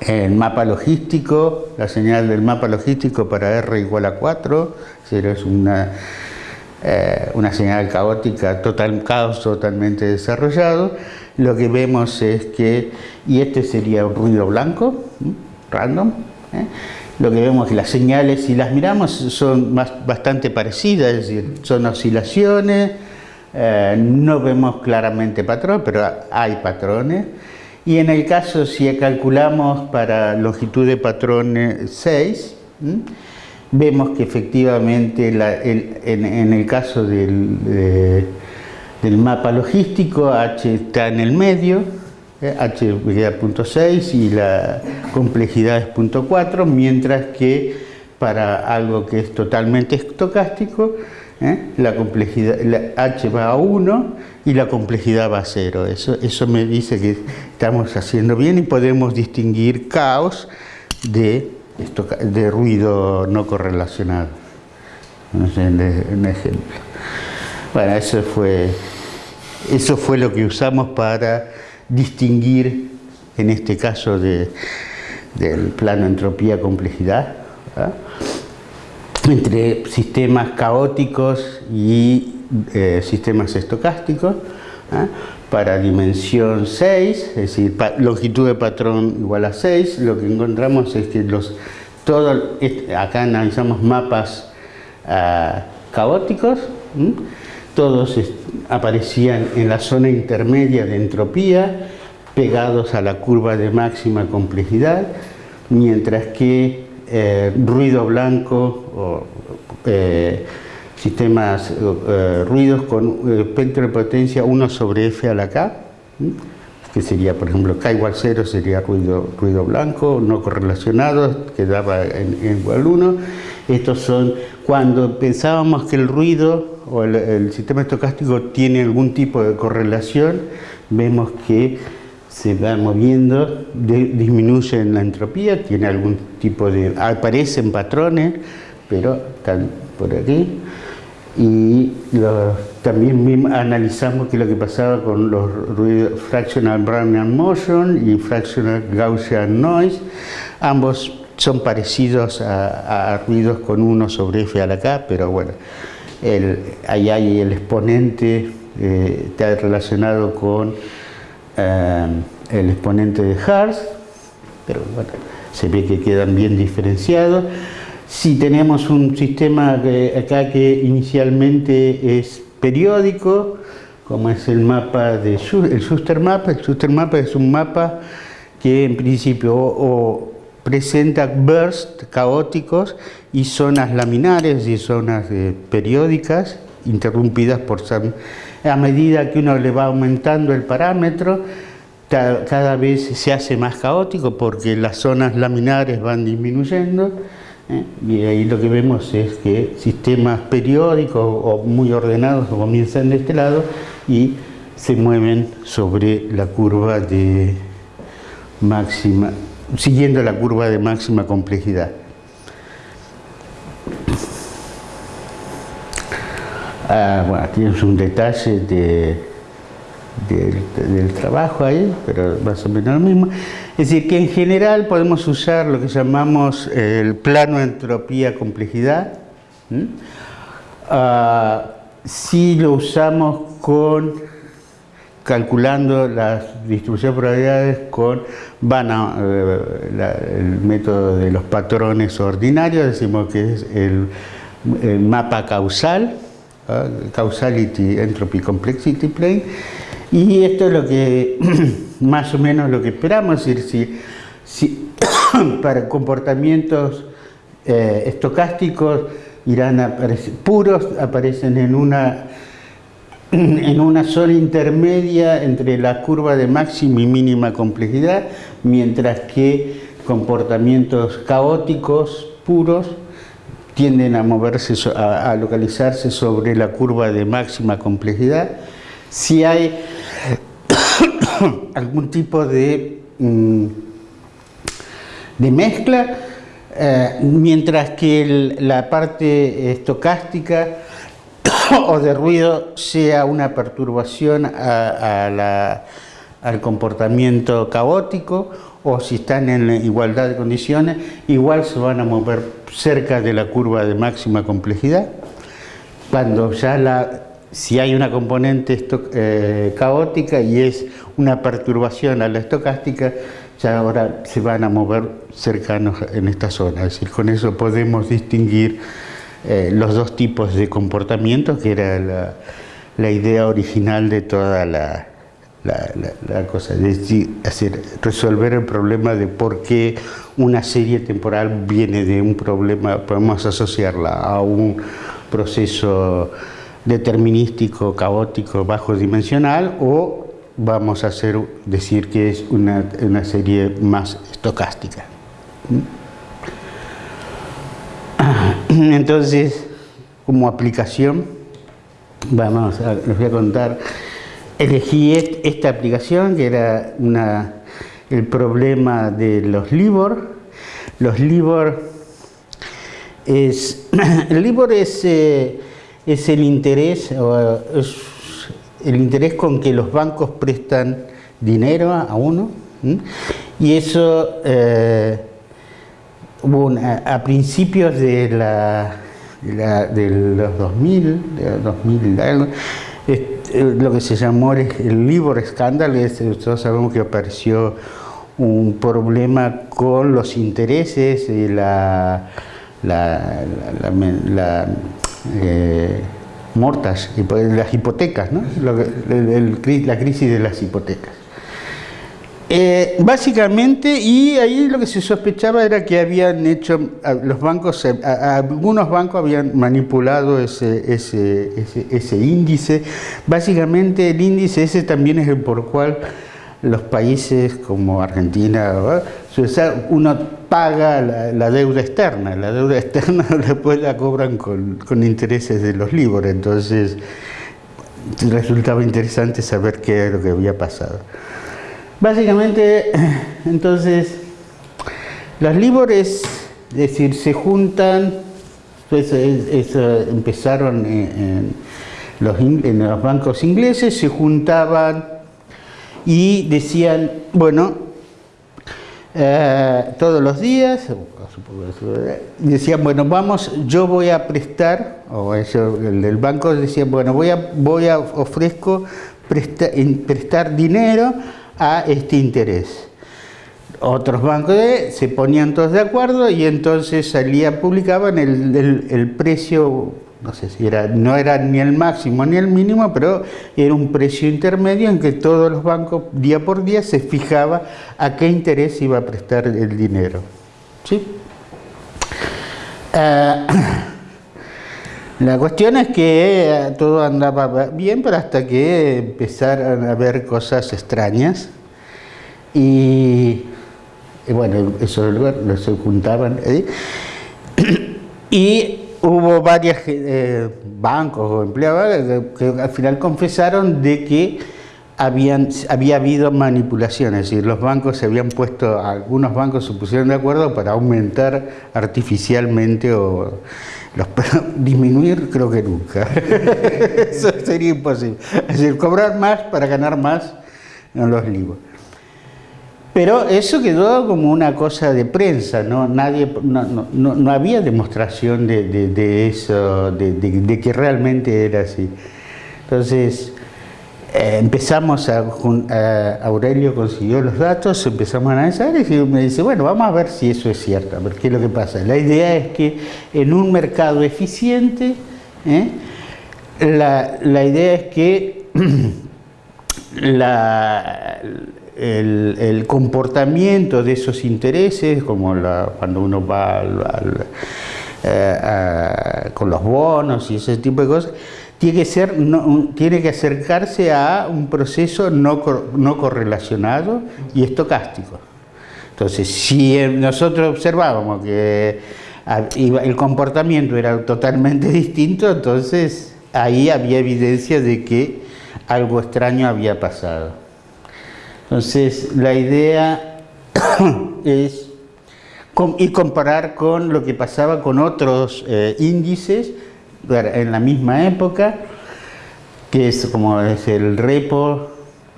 A: el mapa logístico, la señal del mapa logístico para R igual a 4, es una, eh, una señal caótica, total caos totalmente desarrollado, lo que vemos es que, y este sería un ruido blanco, random, ¿eh? Lo que vemos que las señales, si las miramos, son bastante parecidas, es decir, son oscilaciones, eh, no vemos claramente patrón, pero hay patrones. Y en el caso, si calculamos para longitud de patrón 6, vemos que efectivamente en, el caso del mapa logístico, H está en el medio, H queda punto 6 y la complejidad es punto 4, mientras que para algo que es totalmente estocástico, ¿eh? la complejidad, H va a 1 y la complejidad va a 0. Eso, eso me dice que estamos haciendo bien y podemos distinguir caos de, de ruido no correlacionado. Un ejemplo. Bueno, eso fue, eso fue lo que usamos para distinguir, en este caso del plano entropía-complejidad, entre sistemas caóticos y eh, sistemas estocásticos, para dimensión 6, es decir, longitud de patrón igual a 6, lo que encontramos es que los, todo, acá analizamos mapas ah, caóticos, todos aparecían en la zona intermedia de entropía, pegados a la curva de máxima complejidad, mientras que eh, ruido blanco o eh, sistemas, eh, ruidos con espectro de potencia 1 sobre f a la k, que sería, por ejemplo, k igual 0 sería ruido, ruido blanco, no correlacionado, quedaba en, en igual 1. Estos son cuando pensábamos que el ruido o el, sistema estocástico tiene algún tipo de correlación, vemos que se va moviendo, disminuye en la entropía, tiene algún tipo de... aparecen patrones, pero están por aquí. Y también analizamos qué es lo que pasaba con los ruidos fractional Brownian motion y fractional Gaussian noise. Ambos son parecidos a, a ruidos con 1 sobre f a la k, pero bueno, el, ahí hay el exponente, eh, está relacionado con eh, el exponente de Hertz, pero bueno, se ve que quedan bien diferenciados. Si tenemos un sistema acá que inicialmente es periódico, como es el mapa de el Map, el Schuster Map es un mapa que en principio presenta bursts caóticos y zonas laminares y zonas eh, periódicas interrumpidas por... A medida que uno le va aumentando el parámetro, cada vez se hace más caótico porque las zonas laminares van disminuyendo. Y ahí lo que vemos es que sistemas periódicos o muy ordenados comienzan de este lado y se mueven sobre la curva de máxima, siguiendo la curva de máxima complejidad. Ah, bueno, tienes un detalle del trabajo ahí, pero más o menos lo mismo. Es decir, que en general podemos usar lo que llamamos el plano entropía-complejidad. Ah, si lo usamos con calculando las distribuciones de probabilidades con eh, el método de los patrones ordinarios, decimos que es el, mapa causal, Causality Entropy Complexity Plane, y esto es lo que [clears throat] más o menos lo que esperamos, es decir, si, [coughs] para comportamientos eh, estocásticos irán a aparecer, puros aparecen en una [clears throat] en una zona intermedia entre la curva de máxima y mínima complejidad, mientras que comportamientos caóticos puros tienden a moverse, a, localizarse sobre la curva de máxima complejidad. Si hay [coughs] algún tipo de, mm, de mezcla, eh, mientras que la parte estocástica [coughs] o de ruido sea una perturbación al comportamiento caótico o si están en igualdad de condiciones, igual se van a mover cerca de la curva de máxima complejidad. Cuando ya la, si hay una componente eh, caótica y es una perturbación a la estocástica, ya ahora se van a mover cercanos en esta zona. Es con eso podemos distinguir eh, los dos tipos de comportamientos, que era la, idea original de toda la, cosa, es decir, resolver el problema de por qué una serie temporal viene de un problema, podemos asociarla a un proceso determinístico, caótico, bajo dimensional o vamos a hacer, decir que es una, una serie más estocástica. [clears throat] Entonces, como aplicación, vamos a, les voy a contar, elegí esta aplicación que era una, el problema de los LIBOR. Los LIBOR es, [clears throat] el es, eh, es el interés, es el interés con que los bancos prestan dinero a uno, y eso eh, a, principios de, la, de, los 2000, de 2000 eh, lo que se llamó el LIBOR Scandal, todos sabemos que apareció un problema con los intereses y la, la, eh, las hipotecas, ¿no? la crisis de las hipotecas. Eh, básicamente, y ahí lo que se sospechaba era que habían hecho, los bancos, algunos bancos habían manipulado ese, ese, ese, índice. Básicamente el índice ese también es el por cual los países como Argentina, uno paga la, deuda externa, la deuda [laughs] externa después la cobran con, intereses de los libros, entonces resultaba interesante saber qué era lo que había pasado. Básicamente, [clears throat] entonces, las libres, es decir, se juntan, pues, empezaron en, los, en los bancos ingleses, se juntaban y decían, bueno, eh, todos los días, decían, bueno, vamos, yo voy a prestar, o eso, el del banco decía, bueno, voy a, voy a ofrezco prestar dinero a este interés. Otros bancos se ponían todos de acuerdo y entonces salía, publicaban el, el, precio, no sé si era, no era ni el máximo ni el mínimo, pero era un precio intermedio en que todos los bancos día por día se fijaba a qué interés iba a prestar el dinero. ¿sí? Eh, [clears throat] la cuestión es que eh, todo andaba bien, pero hasta que empezaron a ver cosas extrañas y, bueno, eso se juntaban [clears throat] y hubo varios bancos o empleados que al final confesaron de que habían, había habido manipulaciones, es decir, los bancos se habían puesto, algunos bancos se pusieron de acuerdo para aumentar artificialmente o los, [laughs] disminuir creo que nunca, [laughs] eso sería imposible, es decir, cobrar más para ganar más en los libros. Pero eso quedó como una cosa de prensa, no, Nadie, no, no, no había demostración de, eso, de, que realmente era así. Entonces, eh, empezamos a, Aurelio consiguió los datos, empezamos a analizar y me dice, bueno, vamos a ver si eso es cierto, a ver qué es lo que pasa. La idea es que en un mercado eficiente, ¿eh? la, la, idea es que [clears throat] la, el, comportamiento de esos intereses, como cuando uno va eh, con los bonos y ese tipo de cosas, tiene que, ser, tiene que acercarse a un proceso no, no correlacionado y estocástico. Entonces, si nosotros observábamos que el comportamiento era totalmente [laughs] distinto, entonces ahí había evidencia de que algo extraño había pasado. Entonces, la idea [coughs] es y comparar con lo que pasaba con otros eh, índices en la misma época, que es como es el repo,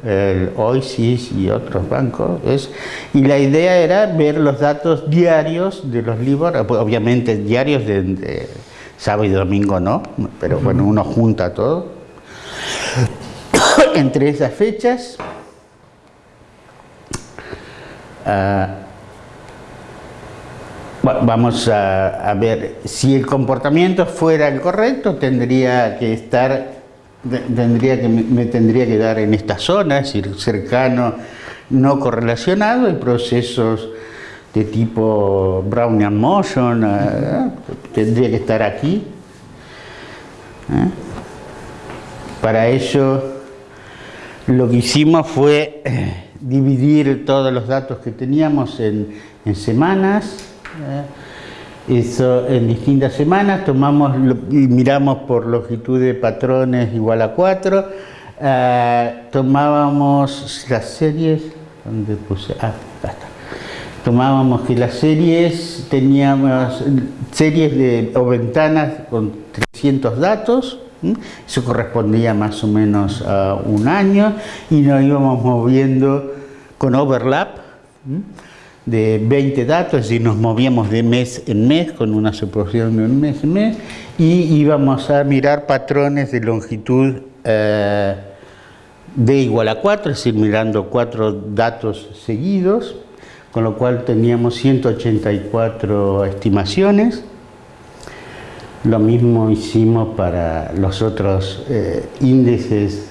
A: el OISIS y otros bancos, es, y la idea era ver los datos diarios de los libros, obviamente diarios de, sábado y domingo no, pero bueno, uno junta todo, [coughs] entre esas fechas, Vamos a, ver, si el comportamiento fuera el correcto, tendría que estar, tendría que, me tendría que dar en esta zona, es decir, cercano, no correlacionado, y procesos de tipo Brownian Motion, eh, tendría que estar aquí. ¿eh? Para ello, lo que hicimos fue dividir todos los datos que teníamos en, semanas, eso en distintas semanas, tomamos y miramos por longitud de patrones igual a 4, eh, tomábamos las series, ¿dónde puse? Ah, Tomábamos que las series, teníamos series de, o ventanas con 300 datos, eso correspondía más o menos a un año, y nos íbamos moviendo con overlap, de 20 datos, es decir, nos movíamos de mes en mes con una suposición de un mes en mes y íbamos a mirar patrones de longitud eh, de igual a 4, es decir, mirando cuatro datos seguidos, con lo cual teníamos 184 estimaciones. Lo mismo hicimos para los otros eh, índices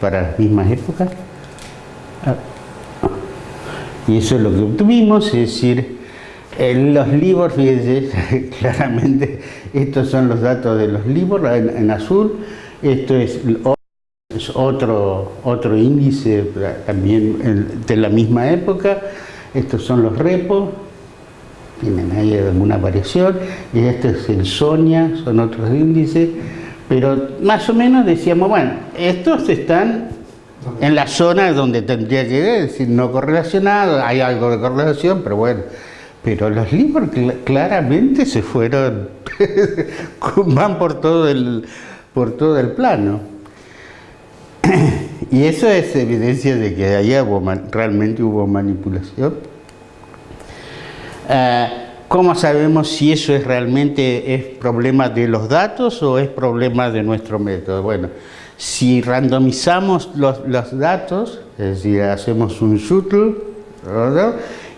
A: para las mismas épocas. Ah, y eso es lo que obtuvimos, es decir, en los libros, fíjense, [laughs] claramente estos son los datos de los libros en, azul, esto es, otro, otro índice también de la misma época, estos son los repos, tienen ahí alguna variación, y este es el Sonia, son otros índices, pero más o menos decíamos, bueno, estos están en la zona donde tendría que decir no correlacionado, hay algo de correlación, pero bueno, pero los libros claramente se fueron, [laughs] van por todo el, por todo el plano. [clears throat] Y eso es evidencia de que allá realmente hubo manipulación. Eh, ¿Cómo sabemos si eso es realmente es problema de los datos o es problema de nuestro método? Bueno, si randomizamos los, datos, es decir, hacemos un shuttle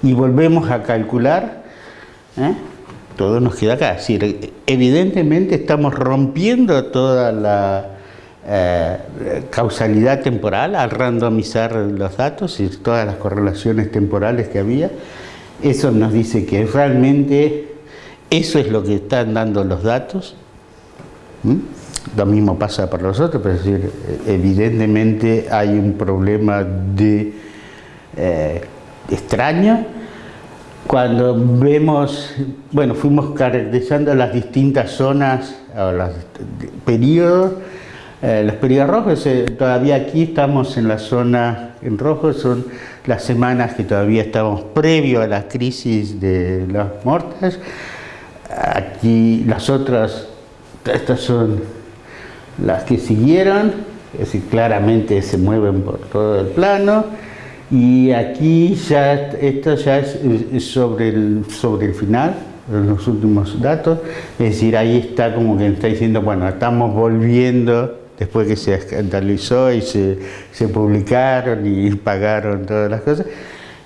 A: y volvemos a calcular, ¿eh? todo nos queda acá. Es decir, evidentemente estamos rompiendo toda la eh, causalidad temporal al randomizar los datos y todas las correlaciones temporales que había Eso nos dice que realmente eso es lo que están dando los datos. Lo mismo pasa para los otros, pero es decir, evidentemente hay un problema de eh, extraño. Cuando vemos, bueno, fuimos caracterizando las distintas zonas, o los periodos, eh, los periodos rojos, eh, todavía aquí estamos en la zona en rojo, son las semanas que todavía estamos previo a la crisis de las muertes. Aquí las otras, estas son las que siguieron, es decir, claramente se mueven por todo el plano. Y aquí ya, esto ya es, sobre, el, sobre el final, los últimos datos, es decir, ahí está como que está diciendo, bueno, estamos volviendo después que se escandalizó y se, publicaron y [laughs] pagaron todas las cosas,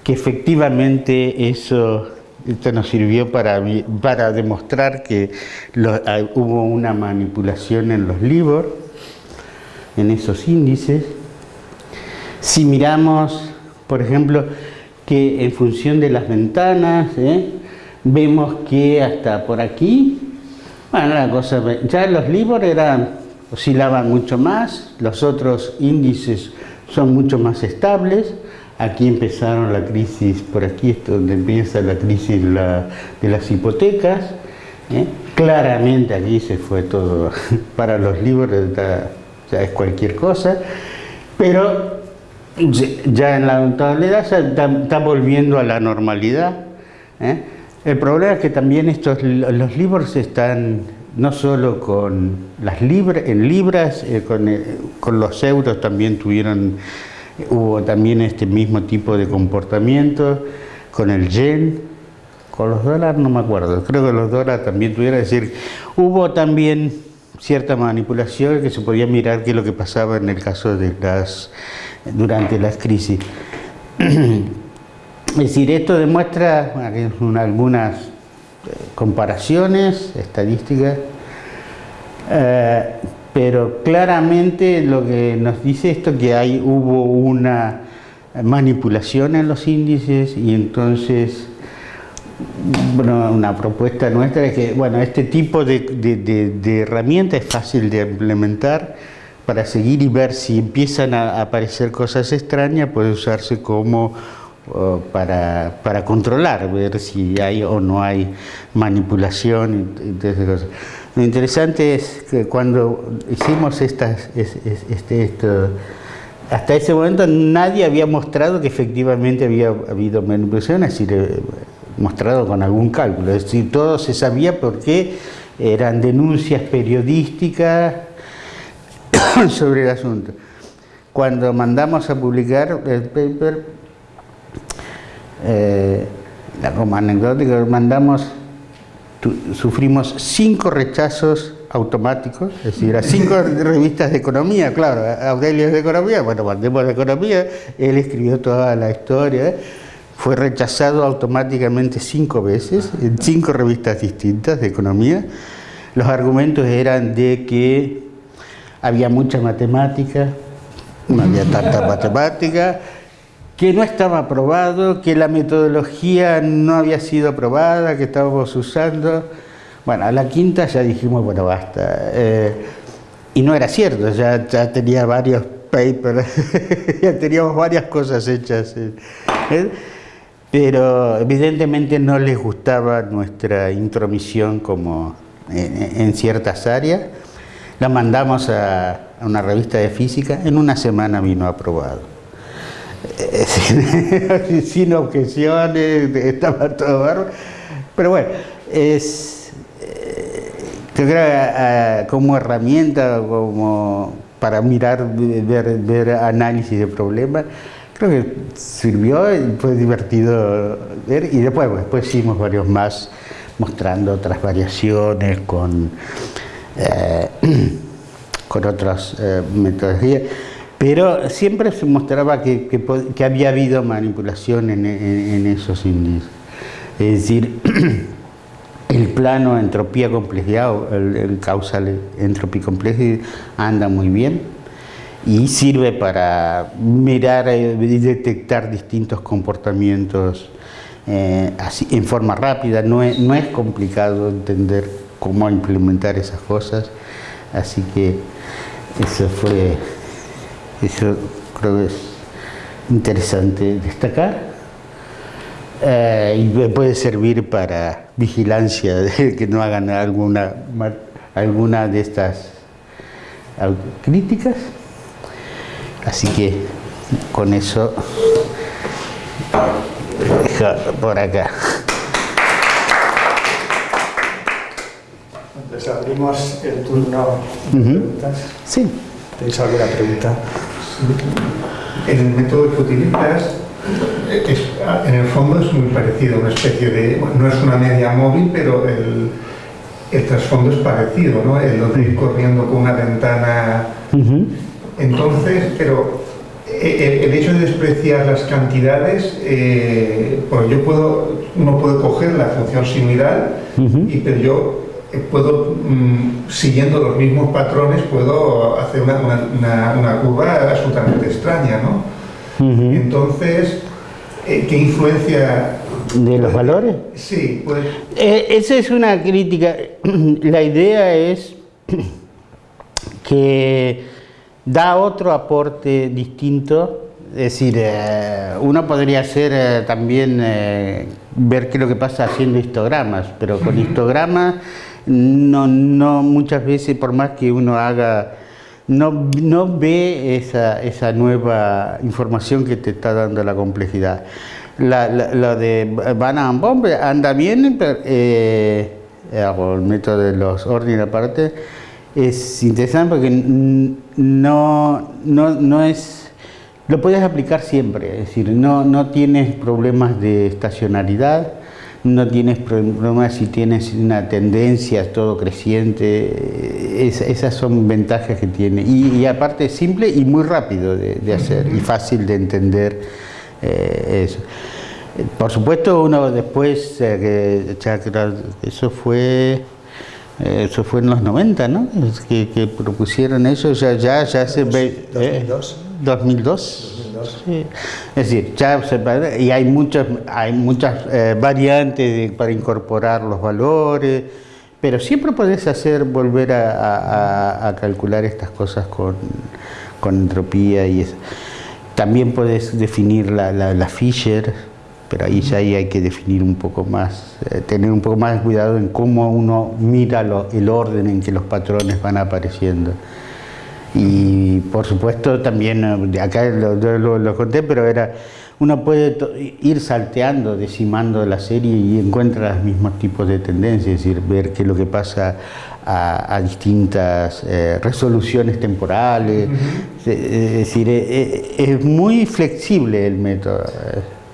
A: que efectivamente eso esto nos sirvió para, para demostrar que hubo una manipulación en los libros, en esos índices. Si miramos, por ejemplo, que en función de las ventanas, ¿eh? vemos que hasta por aquí, bueno, la cosa, ya los libros eran oscilaban mucho más, los otros índices son mucho más estables, aquí empezaron la crisis, por aquí es donde empieza la crisis de las hipotecas, ¿eh? claramente aquí se fue todo, [laughs] para los libros ya es cualquier cosa, pero ya en la actualidad está, volviendo a la normalidad. ¿eh? El problema es que también estos, los libros están no solo con las libras, en libras, eh, eh, con, los euros también tuvieron, hubo también este mismo tipo de comportamiento, con el yen, con los dólares no me acuerdo, creo que los dólares también tuvieron, es decir, hubo también cierta manipulación que se podía mirar qué es lo que pasaba en el caso de las, durante las crisis. [clears throat] Es decir, esto demuestra algunas comparaciones estadísticas, eh, pero claramente lo que nos dice esto que hay, hubo una manipulación en los índices y entonces bueno, una propuesta nuestra es que bueno, este tipo de, de, herramienta es fácil de implementar para seguir y ver si empiezan a aparecer cosas extrañas, puede usarse como para, para, controlar, ver si hay o no hay manipulación. Lo interesante es que cuando hicimos estas, este, esto, hasta ese momento nadie había mostrado que efectivamente había habido manipulación, así mostrado con algún cálculo, es decir, todo se sabía porque eran denuncias periodísticas [coughs] sobre el asunto. Cuando mandamos a publicar el paper, eh, como anecdótica, mandamos, sufrimos cinco rechazos automáticos, es decir, a cinco [laughs] revistas de economía, claro, Aurelio es de economía, bueno, mandemos de economía, él escribió toda la historia, fue rechazado automáticamente cinco veces, en cinco revistas distintas de economía. Los argumentos eran de que había mucha matemática, no había tanta [laughs] matemática, que no estaba aprobado, que la metodología no había sido aprobada, que estábamos usando. Bueno, a la quinta ya dijimos, bueno, basta. Eh, y no era cierto, ya, ya tenía varios papers, [laughs] ya teníamos varias cosas hechas. Eh. Pero evidentemente no les gustaba nuestra intromisión como en, ciertas áreas. La mandamos a una revista de física, en una semana vino aprobado. [laughs] sin, objeciones, estaba todo barro. Pero bueno, es, eh, creo como herramienta, como para mirar, ver, ver análisis de problemas, creo que sirvió y fue divertido ver. Y después, después hicimos varios más mostrando otras variaciones con, eh, [clears throat] con otras eh, metodologías. Pero siempre se mostraba que, había habido manipulación en, esos índices. Es decir, [clears throat] el plano entropía-complejidad, el, el, causal entropía-complejidad anda muy bien. Y sirve para mirar y detectar distintos comportamientos eh, en forma rápida, no es complicado entender cómo implementar esas cosas, así que eso fue, eso creo que es interesante destacar. Eh, y puede servir para vigilancia de [laughs] que no hagan alguna, alguna de estas críticas. Así que con eso por acá.
B: Entonces abrimos el turno de preguntas.
A: Sí.
B: ¿Tenéis alguna pregunta?
C: En el método que utilizas, en el fondo es muy parecido, una especie de, no es una media móvil, pero el, el trasfondo es parecido, ¿no? El de ir corriendo con una ventana. Entonces, pero eh, el, hecho de despreciar las cantidades, eh, yo puedo, uno puede coger la función similar, y, pero yo eh, puedo, mm, siguiendo los mismos patrones, puedo hacer una, una, curva absolutamente extraña, ¿no? Entonces, ¿qué influencia
A: ¿De los valores?
C: Sí, pues...
A: esa es una crítica. [clears throat] La idea es [clears throat] que da otro aporte distinto. Es decir, eh, uno podría hacer eh, también eh, ver qué es lo que pasa haciendo histogramas, pero con histogramas no, no muchas veces, por más que uno haga, no, no ve esa, esa nueva información que te está dando la complejidad. La, la, de Van Bomb anda bien, pero, el método de los órdenes aparte, es interesante porque no, no, no es... Lo puedes aplicar siempre, es decir, no, no tienes problemas de estacionalidad, no tienes problemas si tienes una tendencia todo creciente, esas son ventajas que tiene. Y, aparte es simple y muy rápido de, hacer y fácil de entender eh, eso. Por supuesto uno después, eh, eso fue eh, eso fue en los 90, ¿no? Que, que propusieron eso, ya, ya, ya se ve... 2002. 2002. 2002. Sí. Es decir, ya se, y hay muchas, hay muchas eh, variantes para incorporar los valores, pero siempre puedes hacer, volver a, calcular estas cosas con, con entropía y eso. También puedes definir la, la, Fisher, pero ahí ya hay que definir un poco más, eh, tener un poco más de cuidado en cómo uno mira el orden en que los patrones van apareciendo. Y por supuesto también, eh, acá lo, lo, conté, pero era, uno puede ir salteando, decimando la serie y encuentra los mismos tipos de tendencias, es decir, ver qué es lo que pasa a, distintas eh, resoluciones temporales, es decir, es muy flexible el método.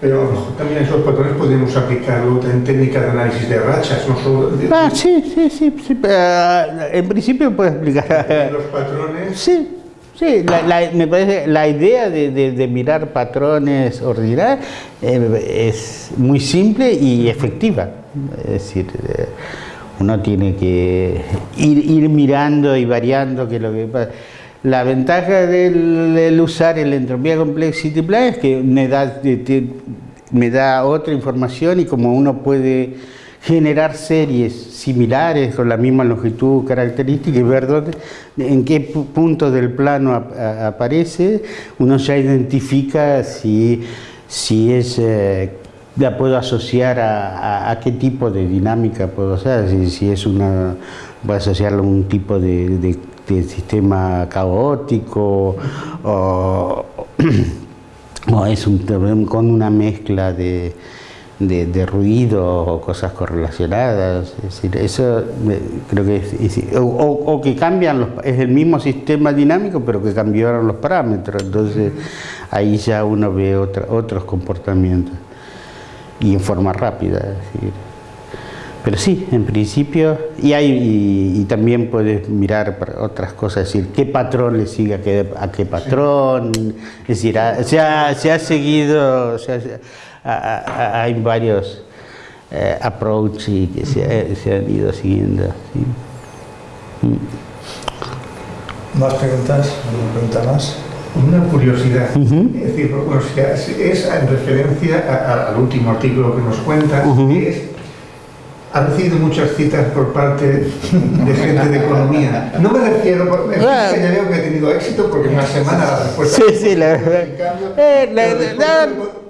C: Pero también esos patrones podemos aplicarlo en técnicas de análisis de rachas, no solo... De,
A: ah, sí, sí, sí, sí en principio puedes aplicar...
C: ¿Los patrones?
A: Sí, sí, la, me parece la idea de, de, mirar patrones ordinarios eh, es muy simple y efectiva. Es decir, eh, uno tiene que ir, ir mirando y variando que lo que pasa. La ventaja del, usar el Entropía Complexity Plan es que me da, me da otra información y como uno puede generar series similares con la misma longitud característica y ver dónde, en qué punto del plano aparece, uno ya identifica si, si es, eh, la puedo asociar a, qué tipo de dinámica puedo hacer, si, es una, voy a asociarlo a un tipo de sistema caótico o, [clears throat] es un con una mezcla de, de, ruido o cosas correlacionadas, es decir, eso creo que es, o, que cambian los, es el mismo sistema dinámico pero que cambiaron los parámetros, entonces ahí ya uno ve otros comportamientos. Y en forma rápida, es decir, pero sí, en principio, y, hay, y, también puedes mirar otras cosas, es decir, qué patrón le sigue a qué, a qué patrón, es decir, se, ha, se, ha, seguido, hay varios eh, approaches que se, se, han ido siguiendo.
B: ¿Más preguntas? ¿Alguna pregunta más?
C: una curiosidad. Es decir, es en referencia al último artículo que nos cuenta, que es ha recibido muchas citas por parte de gente de economía. No me refiero, que ya veo que ha tenido éxito porque en una semana la respuesta...
A: Sí, sí, la verdad.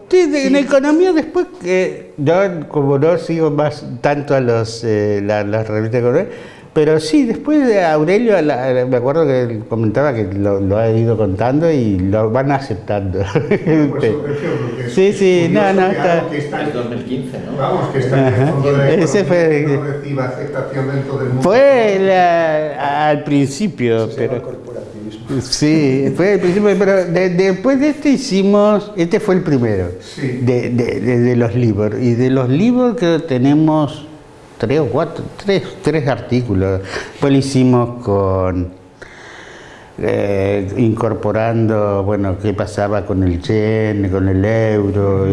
A: Sí, en economía después que yo como no sigo más tanto a los eh, las revistas de economía, pero sí, después de Aurelio, me acuerdo que él comentaba que lo, ha ido contando y lo van aceptando. [laughs] sí, sí, no, no,
D: está... En 2015, ¿no? Vamos, que
C: está en el fondo de Ese fue... no reciba aceptación dentro del mundo.
A: Fue al principio, pero... Sí, fue al principio, pero después de este hicimos, este fue el primero, sí. de, de, de, los libros, y de los libros que tenemos tres o cuatro, tres, tres artículos. Después lo hicimos con eh, incorporando, bueno, qué pasaba con el yen, con el euro,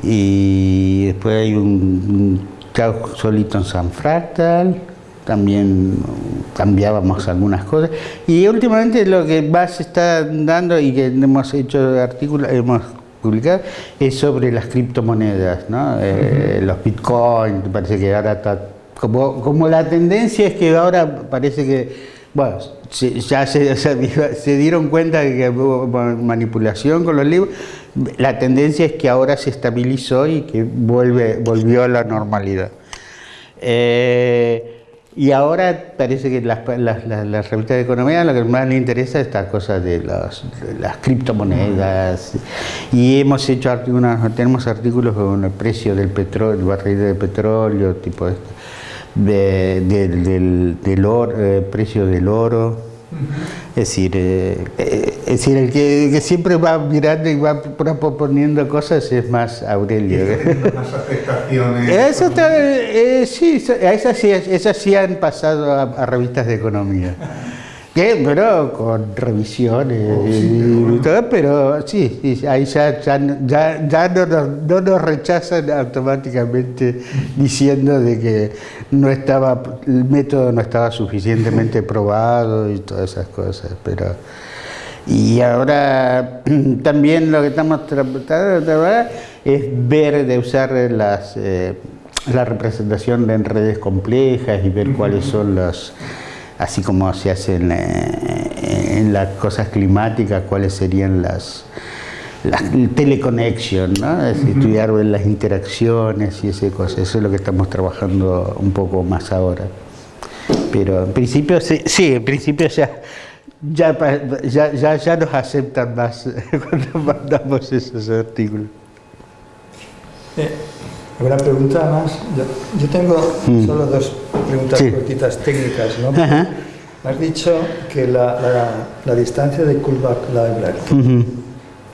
A: y, después hay un, chao solito en San Fractal, también cambiábamos algunas cosas, y últimamente lo que más se está dando y que hemos hecho artículos, hemos publicar es sobre las criptomonedas, ¿no? Eh, los bitcoins, parece que ahora está... Como, como la tendencia es que ahora parece que, bueno, ya se, [laughs] se, dieron cuenta de que hubo manipulación con los libros, la tendencia es que ahora se estabilizó y que vuelve, volvió a la normalidad. Eh, y ahora parece que las, las, las, revistas de economía lo que más le interesa es esta cosa de, las criptomonedas. Y hemos hecho artículos, tenemos artículos con el precio del petróleo, el barril de petróleo, tipo de, del, del oro, eh, precio del oro es decir, eh, eh, es decir, el que, siempre va mirando y va proponiendo cosas es más Aurelio.
C: Más afectaciones.
A: Eso eh, sí, esas sí, esas sí han pasado a revistas de economía. ¿Qué? Pero con revisiones oh, y, todo, pero sí, ahí ya, ya, ya, no, nos, no, nos, rechazan automáticamente diciendo de que no estaba, el método no estaba suficientemente [laughs] probado y todas esas cosas, pero... Y ahora [clears throat] también lo que estamos tratando es ver de usar las, eh, la representación en redes complejas y ver cuáles son las así como se hace eh, en, las cosas climáticas, cuáles serían las, las teleconexión, ¿no? estudiar las interacciones y ese cosas. Eso es lo que estamos trabajando un poco más ahora. Pero en principio, sí, sí en principio ya, ya, ya, ya, nos aceptan más [laughs] cuando mandamos esos artículos.
B: Eh, una pregunta más. Yo, tengo mm. solo dos preguntas cortitas técnicas. ¿no? Has dicho que la, la, distancia de Kullback Library,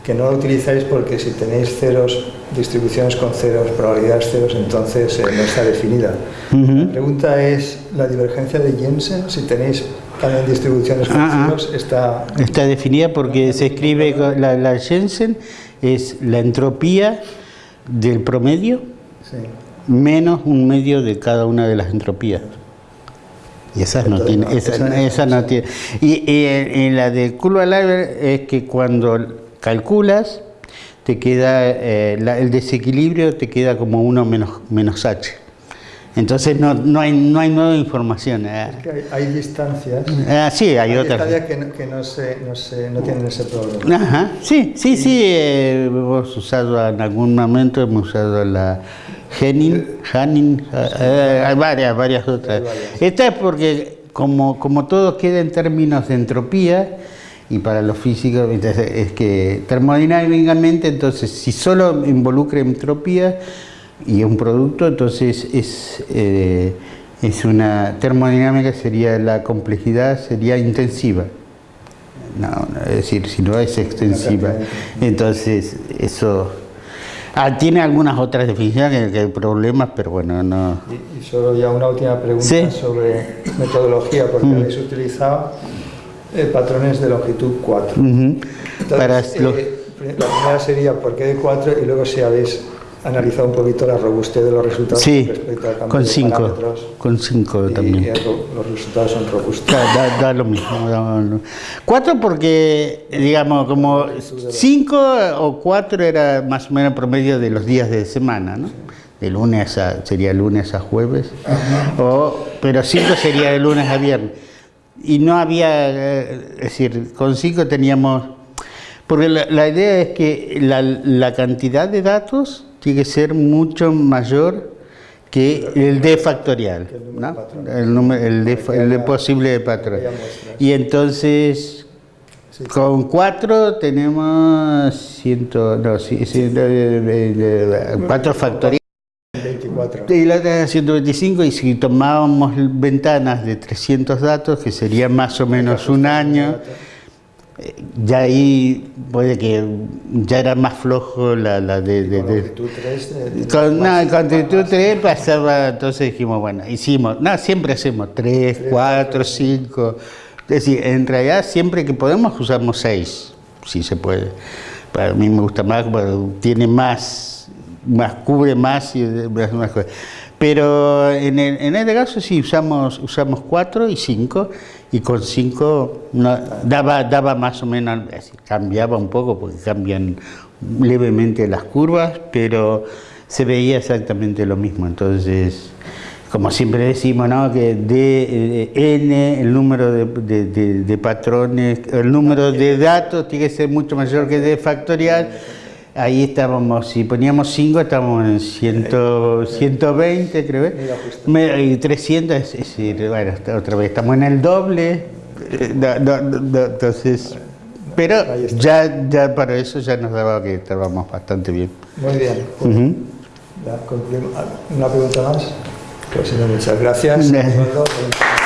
B: que no la utilizáis porque si tenéis ceros, distribuciones con ceros, probabilidades ceros, entonces eh, no está definida. La pregunta es, ¿la divergencia de Jensen, si tenéis también distribuciones con ceros, está...
A: Está definida porque se escribe, la, la Jensen es la entropía del promedio menos un medio de cada una de las entropías. Y esas no tiene, esa, no tiene. Y, en, la de curva es que cuando calculas, te queda eh, el desequilibrio te queda como 1 menos, menos h. Entonces no, no, hay, no hay nueva información.
B: Eh. Es que hay, distancias.
A: Ah, sí, hay, otras.
B: que, no, que no, se, no, se, no, tienen ese problema.
A: Ajá, sí, sí, sí. Eh, hemos usado en algún momento, hemos usado la Genin, Hanin, eh, hay varias, varias otras. Esta es porque como, como todo queda en términos de entropía, y para los físicos es que termodinámicamente, entonces si solo involucra entropía y un producto, entonces es, eh, es una termodinámica, sería la complejidad, sería intensiva. No, es decir, si no es extensiva. Entonces, eso Ah, tiene algunas otras definiciones que, hay problemas, pero bueno, no...
B: Y, solo ya una última pregunta sobre metodología, porque mm. habéis utilizado eh, patrones de longitud 4. Para eh, La primera sería por qué de 4 y luego si habéis analizado un poquito la robustez de los resultados
A: Sí,
B: respecto al cambio
A: con
B: de
A: 5,
B: parámetros.
A: con 5
B: Y-
A: también.
B: los resultados son robustos.
A: Da, da- da lo mismo. da Cuatro porque, digamos, como cinco o cuatro era más o menos el promedio de los días de semana, ¿no? De lunes a, sería lunes a jueves. O, pero cinco sería de lunes a viernes. Y no había, eh, es decir, con cinco teníamos... Porque la, la idea es que la, la cantidad de datos tiene que ser mucho mayor que el D factorial, ¿no? el, número, el, D, el D posible de patrón. Y entonces, con 4 tenemos ciento, no, sí, sí, de- de- de- cuatro factoriales.
B: 24.
A: Y la otra era 125 y si tomábamos ventanas de 300 datos, que sería más o menos un año, ya ahí puede que ya era más flojo la, la de... de- de-
B: Longitud 3 de- de-
A: con, no,
B: más-
A: con actitud 3 pasaba, entonces dijimos, bueno, hicimos, no, siempre hacemos 3, 4, 5, es decir, en realidad siempre que podemos usamos 6, si se puede. Para mí me gusta más, tiene más, más cubre más y más cosas. Pero en, el- en este caso sí usamos usamos 4 y 5 y con 5 daba, daba más o menos, cambiaba un poco porque cambian levemente las curvas, pero se veía exactamente lo mismo. Entonces, como siempre decimos, ¿no? que D, eh, N, el número de, de- de- de patrones, el número de datos tiene que ser mucho mayor que D factorial. Ahí estábamos, si poníamos 5 estábamos en 100, 120 creo. ¿eh? Me- Y 300, es decir, bueno, otra vez estamos en el doble. eh, no, no, no, entonces, pero ya, ya para eso ya nos daba que estábamos bastante bien.
B: Muy bien.
A: Ujú.
B: Ya concluimos. ¿Una pregunta más? Pues muchas gracias. [laughs]